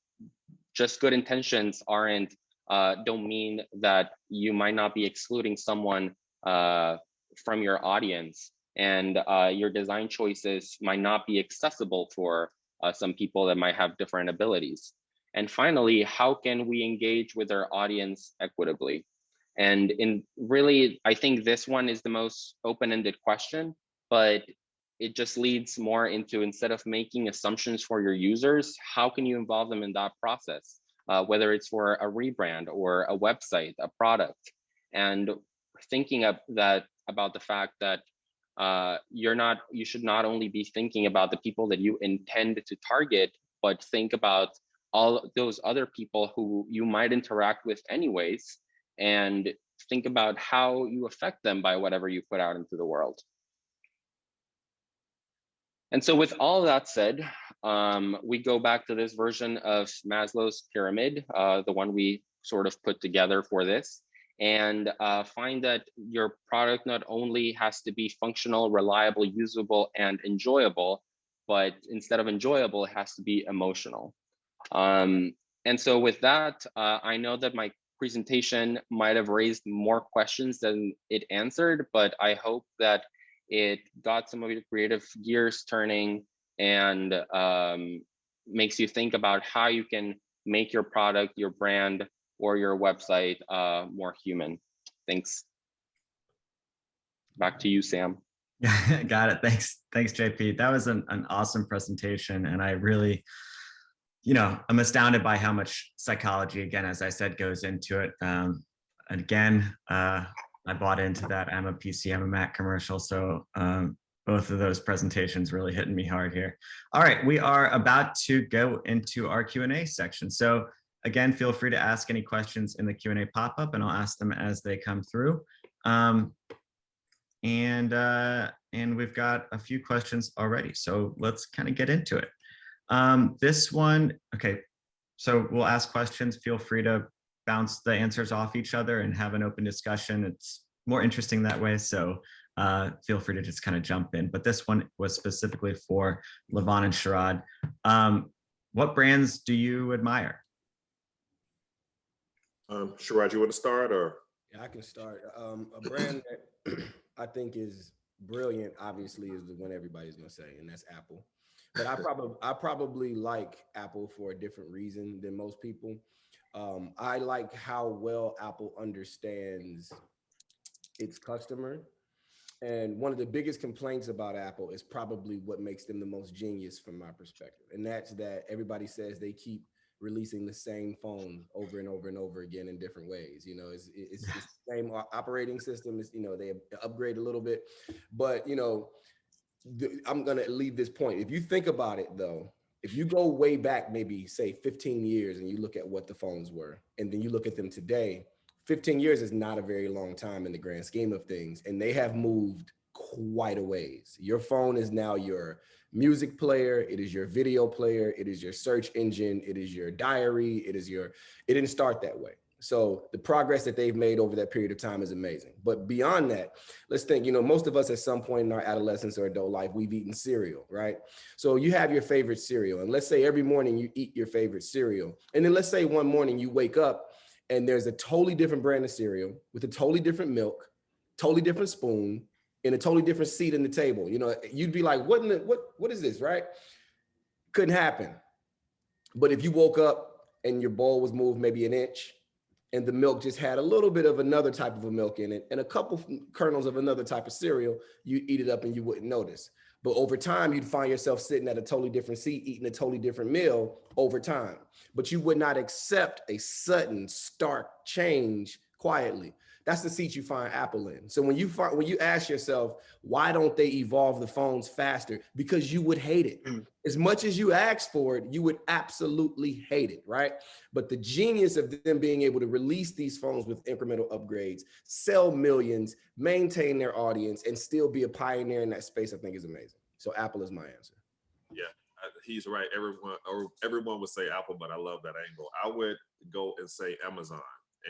just good intentions aren't uh, don't mean that you might not be excluding someone uh, from your audience and uh, your design choices might not be accessible for uh, some people that might have different abilities. And finally, how can we engage with our audience equitably? And in really, I think this one is the most open-ended question, but it just leads more into instead of making assumptions for your users, how can you involve them in that process? Uh, whether it's for a rebrand or a website, a product, and thinking of that about the fact that uh, you're not, you should not only be thinking about the people that you intend to target, but think about all those other people who you might interact with anyways, and think about how you affect them by whatever you put out into the world. And so with all that said, um, we go back to this version of Maslow's pyramid, uh, the one we sort of put together for this and uh, find that your product not only has to be functional, reliable, usable, and enjoyable, but instead of enjoyable, it has to be emotional. Um, and so with that, uh, I know that my presentation might have raised more questions than it answered, but I hope that it got some of your creative gears turning and um, makes you think about how you can make your product, your brand, or your website uh, more human. Thanks. Back to you, Sam. [LAUGHS] Got it. Thanks. Thanks, JP. That was an, an awesome presentation. And I really, you know, I'm astounded by how much psychology, again, as I said, goes into it. Um, again, uh, I bought into that. I'm a PC, I'm a Mac commercial. So um, both of those presentations really hitting me hard here. All right, we are about to go into our Q&A section. So Again, feel free to ask any questions in the Q&A pop-up and I'll ask them as they come through. Um, and, uh, and we've got a few questions already, so let's kind of get into it. Um, this one, okay, so we'll ask questions. Feel free to bounce the answers off each other and have an open discussion. It's more interesting that way, so uh, feel free to just kind of jump in. But this one was specifically for Levon and Sharad. Um, what brands do you admire? Um, Sharad, you want to start or? Yeah, I can start. Um, a brand that [CLEARS THROAT] I think is brilliant, obviously, is the one everybody's gonna say, and that's Apple. But I [LAUGHS] probably I probably like Apple for a different reason than most people. Um, I like how well Apple understands its customer. And one of the biggest complaints about Apple is probably what makes them the most genius from my perspective. And that's that everybody says they keep releasing the same phone over and over and over again in different ways. You know, it's, it's, it's the [LAUGHS] same operating system. Is you know, they upgrade a little bit, but you know, I'm going to leave this point. If you think about it though, if you go way back, maybe say 15 years and you look at what the phones were, and then you look at them today, 15 years is not a very long time in the grand scheme of things. And they have moved quite a ways. Your phone is now your music player. It is your video player. It is your search engine. It is your diary. It is your, it didn't start that way. So the progress that they've made over that period of time is amazing. But beyond that, let's think, you know, most of us at some point in our adolescence or adult life, we've eaten cereal, right? So you have your favorite cereal. And let's say every morning you eat your favorite cereal. And then let's say one morning you wake up and there's a totally different brand of cereal with a totally different milk, totally different spoon, and a totally different seat in the table. You know, you'd be like, what in the, what, what is this, right? Couldn't happen. But if you woke up and your bowl was moved maybe an inch and the milk just had a little bit of another type of a milk in it and a couple kernels of another type of cereal, you eat it up and you wouldn't notice. But over time, you'd find yourself sitting at a totally different seat, eating a totally different meal over time. But you would not accept a sudden, stark change quietly. That's the seat you find Apple in. So when you find, when you ask yourself, why don't they evolve the phones faster? Because you would hate it. Mm. As much as you ask for it, you would absolutely hate it, right? But the genius of them being able to release these phones with incremental upgrades, sell millions, maintain their audience, and still be a pioneer in that space, I think is amazing. So Apple is my answer. Yeah, he's right. Everyone or everyone would say Apple, but I love that angle. I would go and say Amazon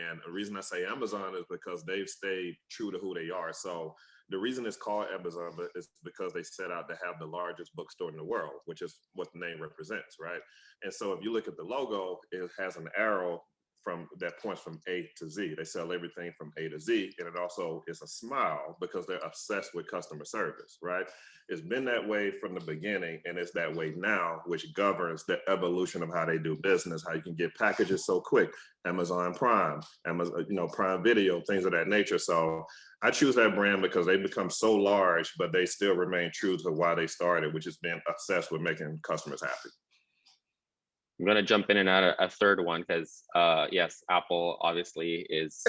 and the reason I say Amazon is because they've stayed true to who they are. So the reason it's called Amazon is because they set out to have the largest bookstore in the world, which is what the name represents, right? And so if you look at the logo, it has an arrow from that points from A to Z. They sell everything from A to Z. And it also is a smile because they're obsessed with customer service, right? It's been that way from the beginning and it's that way now, which governs the evolution of how they do business, how you can get packages so quick, Amazon Prime, Amazon, you know, Prime Video, things of that nature. So I choose that brand because they become so large, but they still remain true to why they started, which is being obsessed with making customers happy. I'm gonna jump in and add a, a third one because uh, yes, Apple obviously is.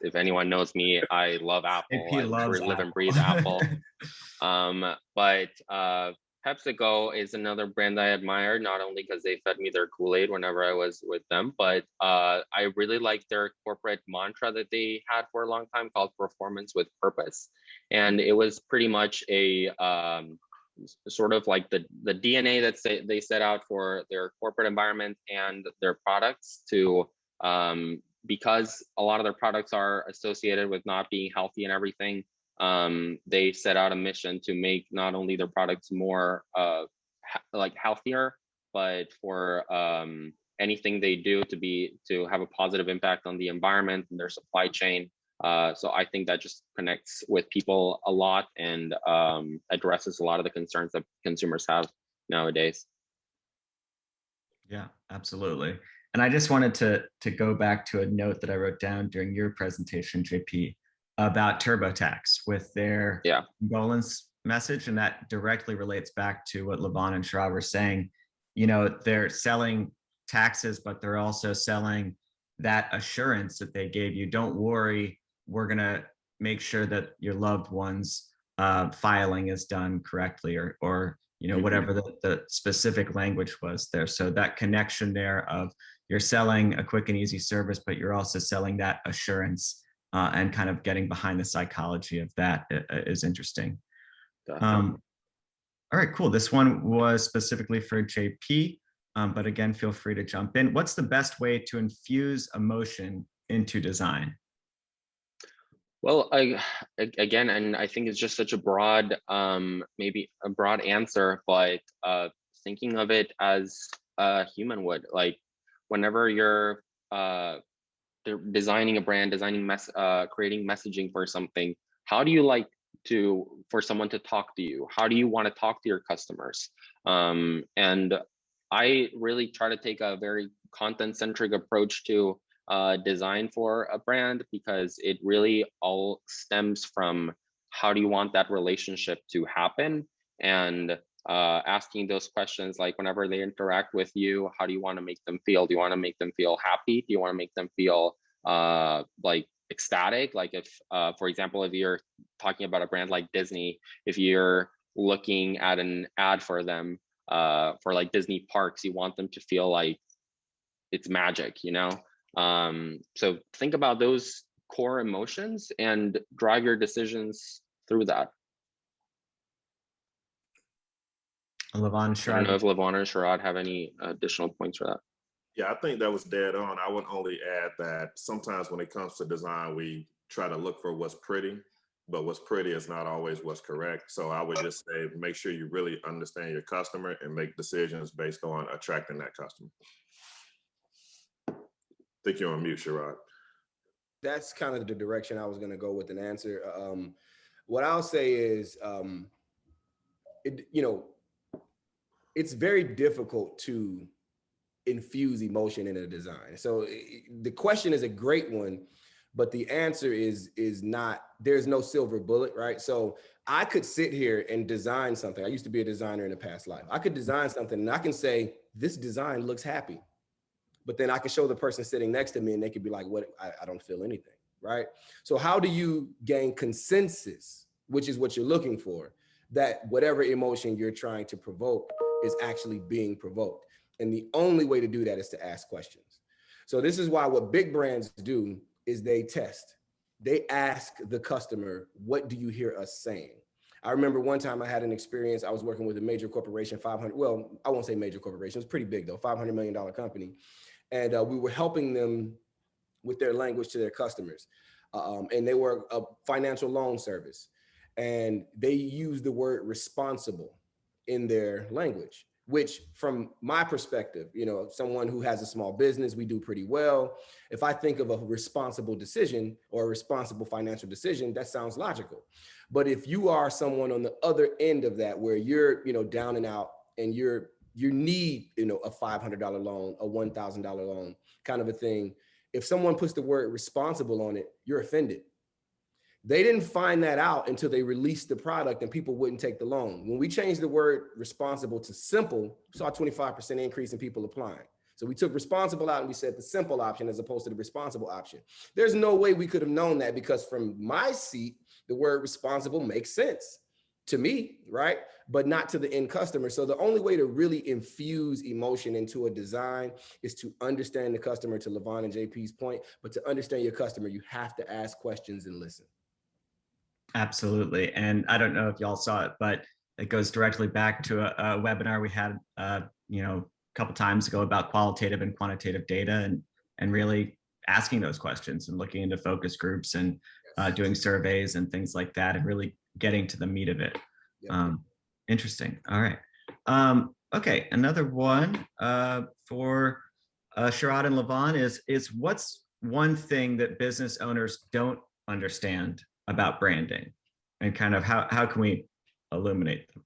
if anyone knows me, I love [LAUGHS] Apple. I live Apple. and breathe Apple. [LAUGHS] um, but uh, PepsiCo is another brand I admire, not only because they fed me their Kool-Aid whenever I was with them, but uh, I really like their corporate mantra that they had for a long time called "Performance with Purpose," and it was pretty much a um, sort of like the, the DNA that they, they set out for their corporate environment and their products to, um, because a lot of their products are associated with not being healthy and everything, um, they set out a mission to make not only their products more uh, like healthier, but for um, anything they do to be to have a positive impact on the environment and their supply chain uh, so I think that just connects with people a lot and um, addresses a lot of the concerns that consumers have nowadays. Yeah, absolutely. And I just wanted to, to go back to a note that I wrote down during your presentation, JP, about TurboTax with their yeah. condolence message. And that directly relates back to what Levon and Sharad were saying. You know, they're selling taxes, but they're also selling that assurance that they gave you. Don't worry, we're going to make sure that your loved ones uh, filing is done correctly or, or you know, whatever the, the specific language was there. So that connection there of you're selling a quick and easy service, but you're also selling that assurance uh, and kind of getting behind the psychology of that is interesting. Um, all right, cool. This one was specifically for JP, um, but again, feel free to jump in. What's the best way to infuse emotion into design? Well, I, again, and I think it's just such a broad, um, maybe a broad answer, but uh, thinking of it as a human would, like whenever you're uh, designing a brand, designing mess, uh, creating messaging for something, how do you like to for someone to talk to you? How do you want to talk to your customers? Um, and I really try to take a very content centric approach to uh, design for a brand because it really all stems from how do you want that relationship to happen and uh, asking those questions like whenever they interact with you, how do you want to make them feel? Do you want to make them feel happy? Do you want to make them feel uh, like ecstatic? Like if, uh, for example, if you're talking about a brand like Disney, if you're looking at an ad for them uh, for like Disney parks, you want them to feel like it's magic, you know? Um, so think about those core emotions and drive your decisions through that. Levon, Sharad. I don't know if Levon or Sharad have any additional points for that. Yeah, I think that was dead on. I would only add that sometimes when it comes to design, we try to look for what's pretty, but what's pretty is not always what's correct. So I would just say, make sure you really understand your customer and make decisions based on attracting that customer. Think you're on mute, Sharad. that's kind of the direction I was going to go with an answer. Um, what I'll say is, um, it, you know, it's very difficult to infuse emotion in a design. So i- the question is a great one, but the answer is is not. There's no silver bullet, right? So I could sit here and design something. I used to be a designer in a past life. I could design something and I can say this design looks happy but then I can show the person sitting next to me and they could be like, what, I, I don't feel anything, right? So how do you gain consensus, which is what you're looking for, that whatever emotion you're trying to provoke is actually being provoked. And the only way to do that is to ask questions. So this is why what big brands do is they test. They ask the customer, what do you hear us saying? I remember one time I had an experience, I was working with a major corporation, 500, well, I won't say major corporation, it's pretty big though, $500 million company. And uh, we were helping them with their language to their customers. Um, and they were a financial loan service. And they used the word responsible in their language, which from my perspective, you know, someone who has a small business, we do pretty well. If I think of a responsible decision or a responsible financial decision, that sounds logical. But if you are someone on the other end of that, where you're, you know, down and out and you're you need, you know, a $500 loan, a $1,000 loan kind of a thing. If someone puts the word responsible on it, you're offended. They didn't find that out until they released the product and people wouldn't take the loan. When we changed the word responsible to simple, saw a 25% increase in people applying. So we took responsible out and we said the simple option as opposed to the responsible option. There's no way we could have known that because from my seat, the word responsible makes sense to me, right? But not to the end customer. So the only way to really infuse emotion into a design is to understand the customer to Levon and JP's point, but to understand your customer, you have to ask questions and listen. absolutely. And I don't know if y'all saw it, but it goes directly back to a, a webinar we had, uh, you know, a couple times ago about qualitative and quantitative data and, and really asking those questions and looking into focus groups and uh, doing surveys and things like that and really getting to the meat of it. Yep. Um, interesting. All right. Um, okay, another one uh, for uh, Sharad and Levon is is what's one thing that business owners don't understand about branding, and kind of how how can we illuminate them?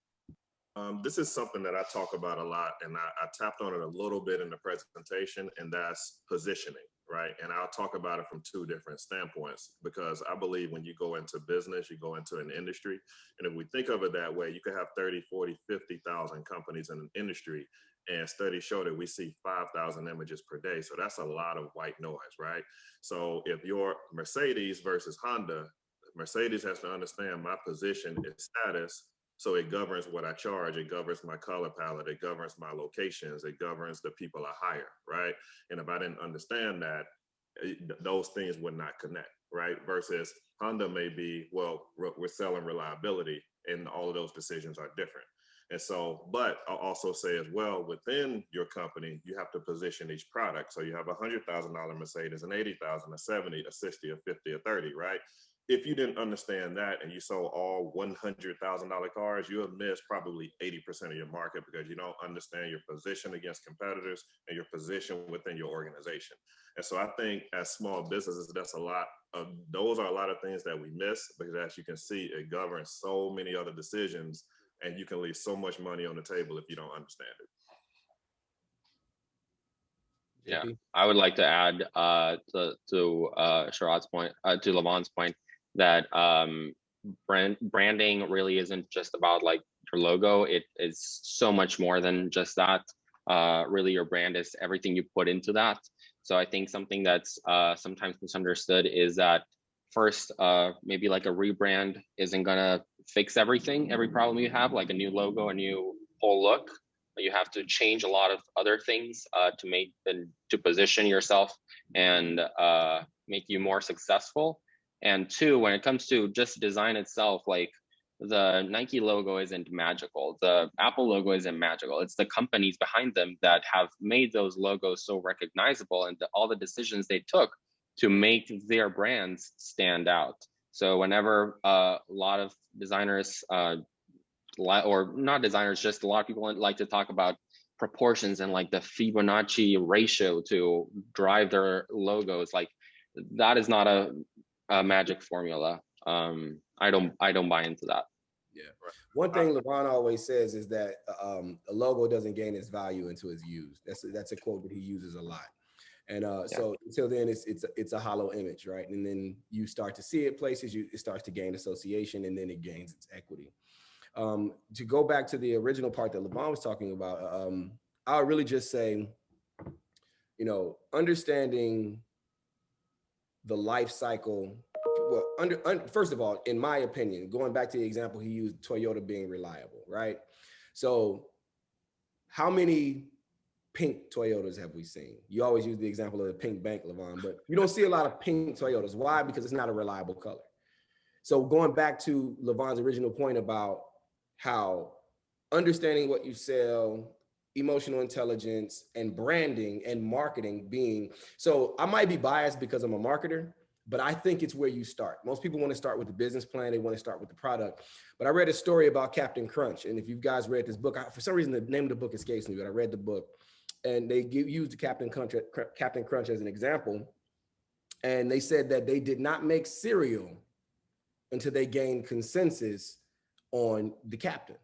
Um, this is something that I talk about a lot, and I, I tapped on it a little bit in the presentation, and that's positioning, right? And I'll talk about it from two different standpoints because I believe when you go into business, you go into an industry, and if we think of it that way, you could have 30, 40, 50,000 companies in an industry, and studies show that we see 5,000 images per day. So that's a lot of white noise, right? So if you're Mercedes versus Honda, Mercedes has to understand my position is status so it governs what I charge. It governs my color palette. It governs my locations. It governs the people I hire, right? And if I didn't understand that, eh, those things would not connect, right? Versus Honda may be, well, we're selling reliability, and all of those decisions are different. And so, but I'll also say as well, within your company, you have to position each product. So you have a hundred thousand dollar Mercedes, an eighty thousand, a seventy, a sixty, a fifty, a thirty, right? If you didn't understand that and you sold all $100,000 cars, you have missed probably 80% of your market because you don't understand your position against competitors and your position within your organization. And so I think as small businesses, that's a lot of, those are a lot of things that we miss because as you can see, it governs so many other decisions and you can leave so much money on the table if you don't understand it. Yeah. I would like to add uh, to, to uh, Sharad's point, uh, to Levon's point, that um, brand branding really isn't just about like your logo. It is so much more than just that. Uh, really, your brand is everything you put into that. So I think something that's uh, sometimes misunderstood is that first, uh, maybe like a rebrand isn't gonna fix everything, every problem you have, like a new logo, a new whole look. You have to change a lot of other things uh, to make and to position yourself and uh, make you more successful. And two, when it comes to just design itself, like the Nike logo isn't magical. The Apple logo isn't magical. It's the companies behind them that have made those logos so recognizable and the, all the decisions they took to make their brands stand out. So whenever uh, a lot of designers, uh, or not designers, just a lot of people like to talk about proportions and like the Fibonacci ratio to drive their logos, like that is not a a magic formula. Um, I don't I don't buy into that. Yeah. One thing Levon always says is that um, a logo doesn't gain its value until it's used. That's a, that's a quote that he uses a lot. And uh, Yeah. so until then, it's it's it's a hollow image, right? And then you start to see it places, you it starts to gain association, and then it gains its equity. Um, to go back to the original part that Levon was talking about, um, I would really just say, you know, understanding the life cycle. Well, under, un, first of all, in my opinion, going back to the example he used, Toyota being reliable, right? So, how many pink Toyotas have we seen? You always use the example of the pink bank, Levon, but you don't see a lot of pink Toyotas. Why? Because it's not a reliable color. So going back to Levon's original point about how understanding what you sell, emotional intelligence, and branding and marketing being so I might be biased because I'm a marketer, but I think it's where you start. Most people want to start with the business plan, they want to start with the product. But I read a story about Captain Crunch, and if you guys read this book, I, for some reason the name of the book escapes me, but I read the book, and they give, used the Captain Crunch, Captain Crunch as an example, and they said that they did not make cereal until they gained consensus on the captain,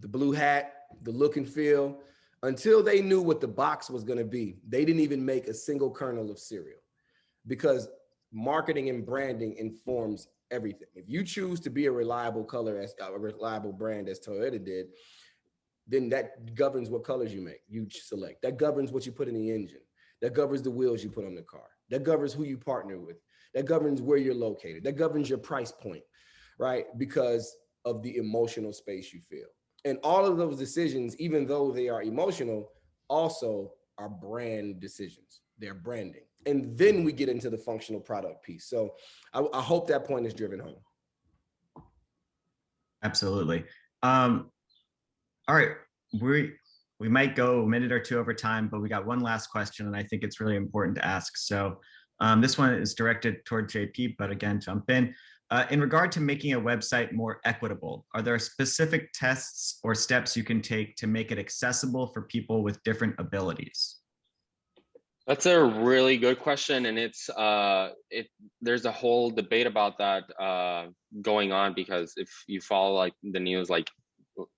the blue hat, the look and feel. Until they knew what the box was going to be, they didn't even make a single kernel of cereal because marketing and branding informs everything. If you choose to be a reliable color as uh, a reliable brand as Toyota did, then that governs what colors you make, you select. That governs what you put in the engine. That governs the wheels you put on the car. That governs who you partner with. That governs where you're located. That governs your price point, right? Because of the emotional space you feel. And all of those decisions, even though they are emotional, also are brand decisions. They're branding. And then we get into the functional product piece. So I, I hope that point is driven home. Absolutely. Um, all right, we we might go a minute or two over time, but we got one last question, and I think it's really important to ask. So um, this one is directed toward JP, but again, jump in. Uh, in regard to making a website more equitable, are there specific tests or steps you can take to make it accessible for people with different abilities? That's a really good question, and it's uh, it. There's a whole debate about that uh, going on because if you follow like the news, like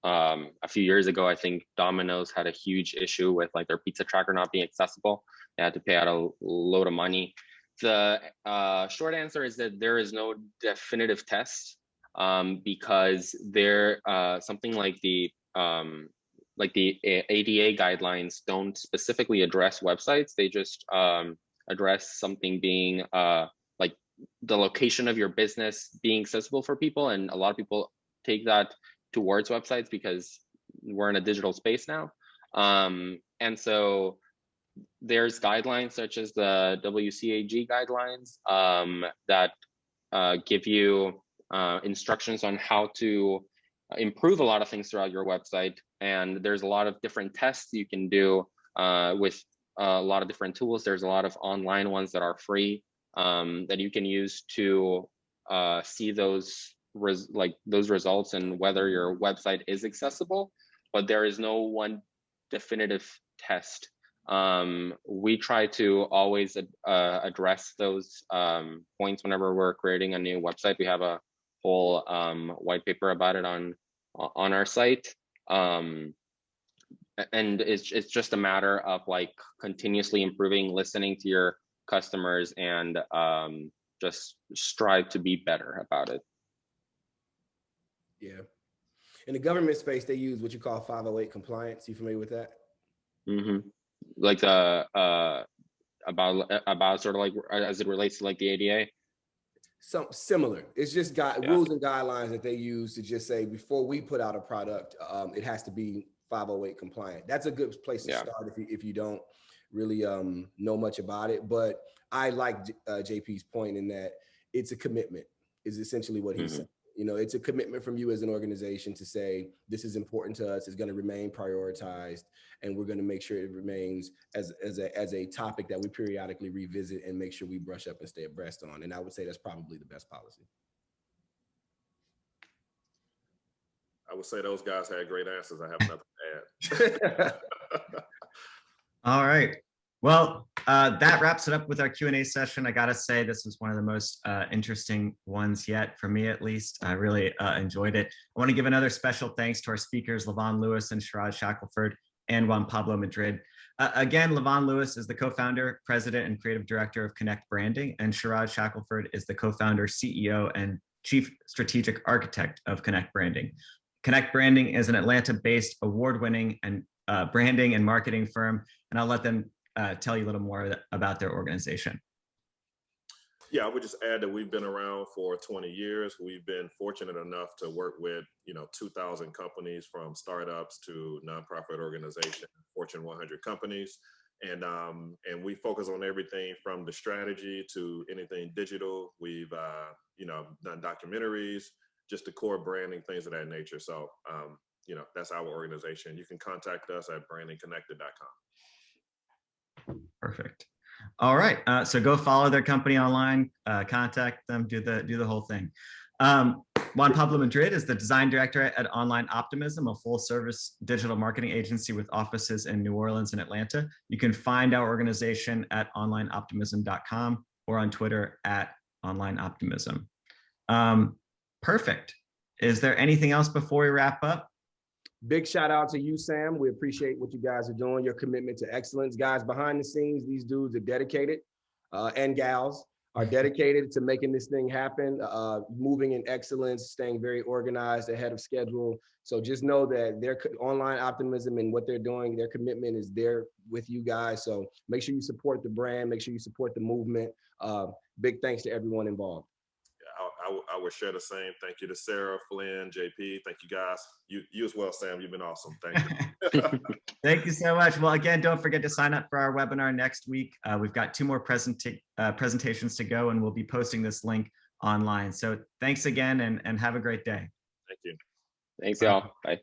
um, a few years ago, I think Domino's had a huge issue with like their pizza tracker not being accessible. They had to pay out a load of money. The uh, short answer is that there is no definitive test um, because there uh, something like the um, like the ADA guidelines don't specifically address websites. They just um, address something being uh, like the location of your business being accessible for people, and a lot of people take that towards websites because we're in a digital space now. Um, and so there's guidelines such as the WCAG guidelines um, that uh, give you uh, instructions on how to improve a lot of things throughout your website. And there's a lot of different tests you can do uh, with a lot of different tools. There's a lot of online ones that are free um, that you can use to uh, see those like those results and whether your website is accessible, but there is no one definitive test. Um, we try to always uh, address those um, points whenever we're creating a new website. We have a whole um, white paper about it on on our site. Um, and it's it's just a matter of like continuously improving, listening to your customers, and um, just strive to be better about it. Yeah. In the government space, they use what you call 508 compliance. You familiar with that? hmm Like the uh, about about sort of like as it relates to like the ADA. Some similar. It's just got Yeah. rules and guidelines that they use to just say before we put out a product, um, it has to be 508 compliant. That's a good place to Yeah. start if you if you don't really um, know much about it. But I like uh, JP's point in that it's a commitment. Is essentially what he's Mhm. saying. You know, it's a commitment from you as an organization to say this is important to us. It's going to remain prioritized, and we're going to make sure it remains as as a as a topic that we periodically revisit and make sure we brush up and stay abreast on. And I would say that's probably the best policy. I would say those guys had great answers. I have nothing to add. [LAUGHS] [LAUGHS] All right. Well, uh, that wraps it up with our Q&A session. I gotta say, this was one of the most uh, interesting ones yet, for me at least. I really uh, enjoyed it. I want to give another special thanks to our speakers, Levon Lewis and Sharad Shackelford and Juan Pablo Madrid. Uh, again, Levon Lewis is the co-founder, president, and creative director of Connect Branding, and Sharad Shackelford is the co-founder, CEO, and chief strategic architect of Connect Branding. Connect Branding is an Atlanta-based award-winning and uh, branding and marketing firm, and I'll let them uh, tell you a little more about their organization. Yeah, I would just add that we've been around for 20 years. We've been fortunate enough to work with, you know, 2,000 companies from startups to nonprofit organizations, Fortune 100 companies. And, um, and we focus on everything from the strategy to anything digital. We've, uh, you know, done documentaries, just the core branding, things of that nature. So, um, you know, that's our organization. You can contact us at brandingconnected.com. Perfect. All right, uh, so go follow their company online, uh, contact them, do the do the whole thing. Um, Juan Pablo Madrid is the design director at Online Optimism, a full service digital marketing agency with offices in New Orleans and Atlanta. You can find our organization at onlineoptimism.com or on Twitter at onlineoptimism. Um, perfect. Is there anything else before we wrap up? Big shout out to you, Sam. We appreciate what you guys are doing, your commitment to excellence. Guys, behind the scenes, these dudes are dedicated uh, and gals are [LAUGHS] dedicated to making this thing happen, uh, moving in excellence, staying very organized, ahead of schedule. So just know that their online optimism and what they're doing, their commitment is there with you guys. So make sure you support the brand, make sure you support the movement. Uh, big thanks to everyone involved. I, I, I would share the same. Thank you to Sarah, Flynn, JP. Thank you guys. You, you as well, Sam. You've been awesome. Thank you. [LAUGHS] Thank you so much. Well, again, don't forget to sign up for our webinar next week. Uh, we've got two more presenta uh, presentations to go, and we'll be posting this link online. So thanks again, and, and have a great day. Thank you. Thanks, y'all. Bye.